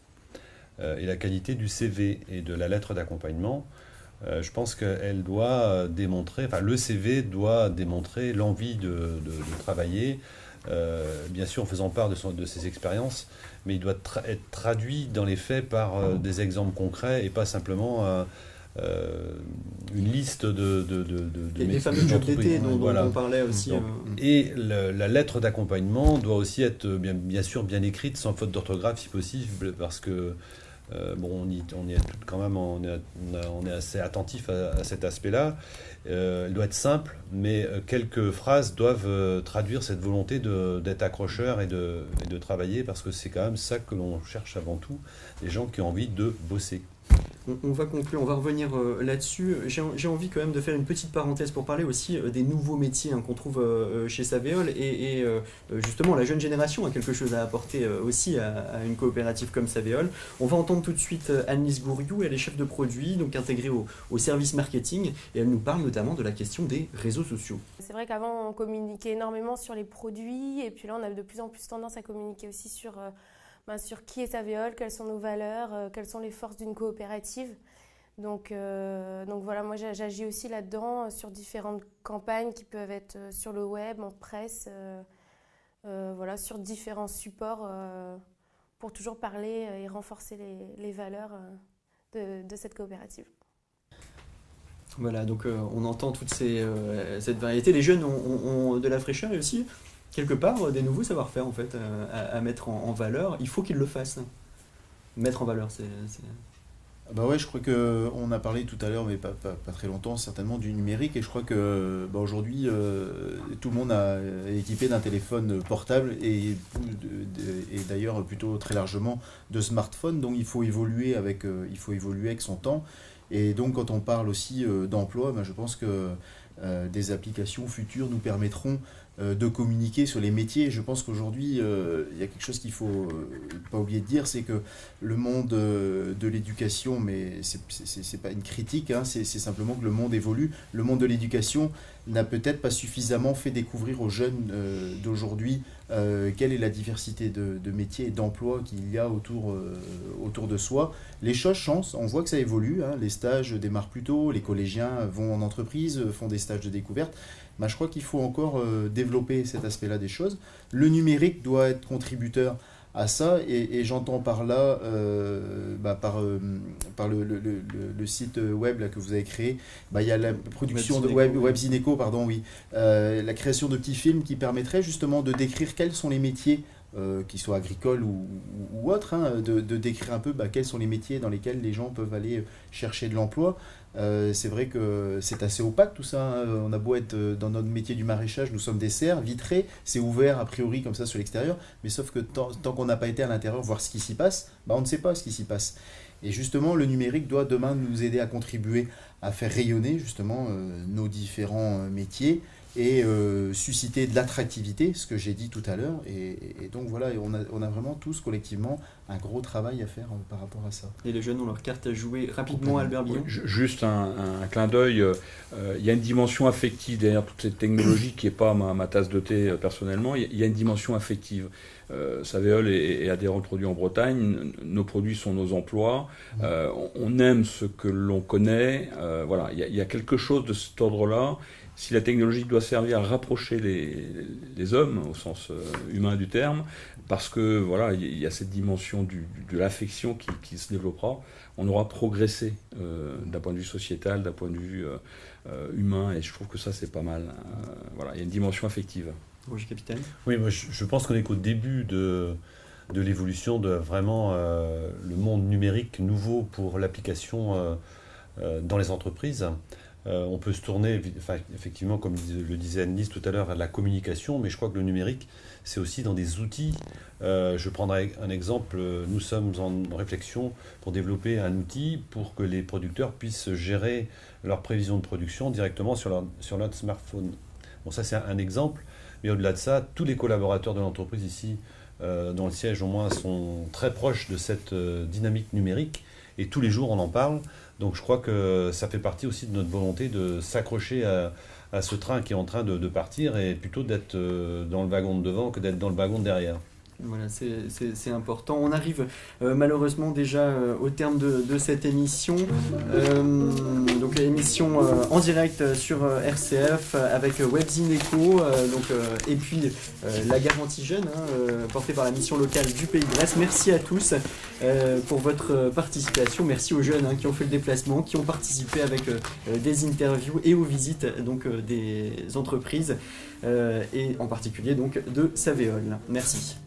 Speaker 3: euh, et la qualité du CV et de la lettre d'accompagnement. Euh, je pense qu'elle doit démontrer, enfin le CV doit démontrer l'envie de, travailler, euh, bien sûr en faisant part de, son, de ses expériences, mais il doit être traduit dans les faits par des exemples concrets et pas simplement euh, une liste de, de, de, de
Speaker 1: les fameux jobs d'été dont, on parlait aussi. Euh.
Speaker 3: Et la lettre d'accompagnement doit aussi être bien, bien sûr bien écrite, sans faute d'orthographe si possible, parce que euh, bon, on, y, on, est quand même on on est assez attentif à, cet aspect-là. elle doit être simple, mais quelques phrases doivent traduire cette volonté d'être accrocheur et de, et de travailler, parce que c'est quand même ça que l'on cherche avant tout, les gens qui ont envie de bosser
Speaker 1: on, va conclure, on va revenir euh, là-dessus. J'ai envie quand même de faire une petite parenthèse pour parler aussi euh, des nouveaux métiers hein, qu'on trouve euh, chez Savéol. Et, justement, la jeune génération a quelque chose à apporter aussi à, une coopérative comme Savéol. On va entendre tout de suite Annelise Gouriou, elle est chef de produit, donc intégrée au, au, service marketing, et elle nous parle notamment de la question des réseaux sociaux.
Speaker 15: C'est vrai qu'avant, on communiquait énormément sur les produits, et puis là, on a de plus en plus tendance à communiquer aussi sur sur qui est Savéol, quelles sont nos valeurs, euh, quelles sont les forces d'une coopérative. Donc, euh, voilà, moi j'agis aussi là-dedans euh, sur différentes campagnes qui peuvent être sur le web, en presse, voilà, sur différents supports pour toujours parler et renforcer les, valeurs de, cette coopérative.
Speaker 1: Voilà, donc on entend toute cette variété. Les jeunes ont, de la fraîcheur aussi quelque part euh, des nouveaux savoir-faire en fait euh, à, mettre en, valeur. Il faut qu'ils le fassent. Mettre en valeur, c'est
Speaker 2: bah ouais, je crois que on a parlé tout à l'heure, mais pas, pas, très longtemps, certainement du numérique. Et je crois que bah aujourd'hui, euh, tout le monde est équipé d'un téléphone portable et, et d'ailleurs plutôt très largement de smartphones. Donc il faut évoluer avec, il faut évoluer avec son temps. Et donc quand on parle aussi d'emploi, bah, je pense que des applications futures nous permettront de communiquer sur les métiers. Je pense qu'aujourd'hui, euh, il y a quelque chose qu'il faut pas oublier de dire, c'est que le monde de l'éducation, mais c'est pas une critique, hein, c'est simplement que le monde évolue. Le monde de l'éducation n'a peut-être pas suffisamment fait découvrir aux jeunes d'aujourd'hui quelle est la diversité de, métiers et d'emplois qu'il y a autour, autour de soi. Les choses changent, on voit que ça évolue, hein. les stages démarrent plus tôt, les collégiens vont en entreprise, font des stages de découverte. Bah, je crois qu'il faut encore euh, développer cet aspect-là des choses. Le numérique doit être contributeur à ça, et, j'entends par là, euh, bah, par, euh, par le, le, le, site web là, que vous avez créé, bah, il y a la production de web, Webzineco, pardon, oui, la création de petits films qui permettraient justement de décrire quels sont les métiers euh, qu'ils soient agricoles ou, ou, autres, hein, de, décrire un peu bah, quels sont les métiers dans lesquels les gens peuvent aller chercher de l'emploi. Euh, c'est vrai que c'est assez opaque tout ça. Hein. On a beau être euh, dans notre métier du maraîchage, nous sommes des serres vitrées, c'est ouvert a priori comme ça sur l'extérieur, mais sauf que tant, qu'on n'a pas été à l'intérieur voir ce qui s'y passe, bah, on ne sait pas ce qui s'y passe. Et justement, le numérique doit demain nous aider à contribuer à faire rayonner justement nos différents métiers et euh, susciter de l'attractivité, ce que j'ai dit tout à l'heure. Et, donc voilà, on a, on a, vraiment tous collectivement un gros travail à faire euh, par rapport à ça.
Speaker 1: Et les jeunes ont leur carte à jouer rapidement, Albert Billon
Speaker 4: Juste un, clin d'œil, euh, il y a une dimension affective derrière toute cette technologie qui n'est pas ma, tasse de thé personnellement, il y, a une dimension affective. Saveol est, adhérent de produits en Bretagne, nos produits sont nos emplois, on, aime ce que l'on connaît, voilà, il y, a quelque chose de cet ordre-là. Si la technologie doit servir à rapprocher les, hommes, au sens euh, humain du terme, parce que voilà, il y a cette dimension de l'affection qui, se développera, on aura progressé euh, d'un point de vue sociétal, d'un point de vue euh, humain, et je trouve que ça c'est pas mal. voilà, il y a une dimension affective.
Speaker 3: Oui, je, pense qu'on est qu'au début de, de l'évolution de vraiment le monde numérique nouveau pour l'application dans les entreprises. Euh, on peut se tourner, effectivement, comme le disait Annelise tout à l'heure, vers la communication, mais je crois que le numérique, c'est aussi dans des outils. Euh, je prendrai un exemple. Nous sommes en réflexion pour développer un outil pour que les producteurs puissent gérer leurs prévisions de production directement sur leur, sur leur smartphone. Bon, ça, c'est un exemple. Mais au-delà de ça, tous les collaborateurs de l'entreprise ici, euh, dans le siège au moins, sont très proches de cette dynamique numérique. Et tous les jours, on en parle. Donc je crois que ça fait partie aussi de notre volonté de s'accrocher à, ce train qui est en train de, partir et plutôt d'être euh, dans le wagon de devant que d'être dans le wagon de derrière.
Speaker 1: Voilà, c'est important. On arrive euh, malheureusement déjà euh, au terme de, cette émission. Euh, donc l'émission en direct sur RCF avec Webzineco donc, et puis la garantie jeune hein, portée par la mission locale du Pays de Brest. Merci à tous pour votre participation. Merci aux jeunes hein, qui ont fait le déplacement, qui ont participé avec des interviews et aux visites donc, des entreprises et en particulier donc de Savéol. Merci.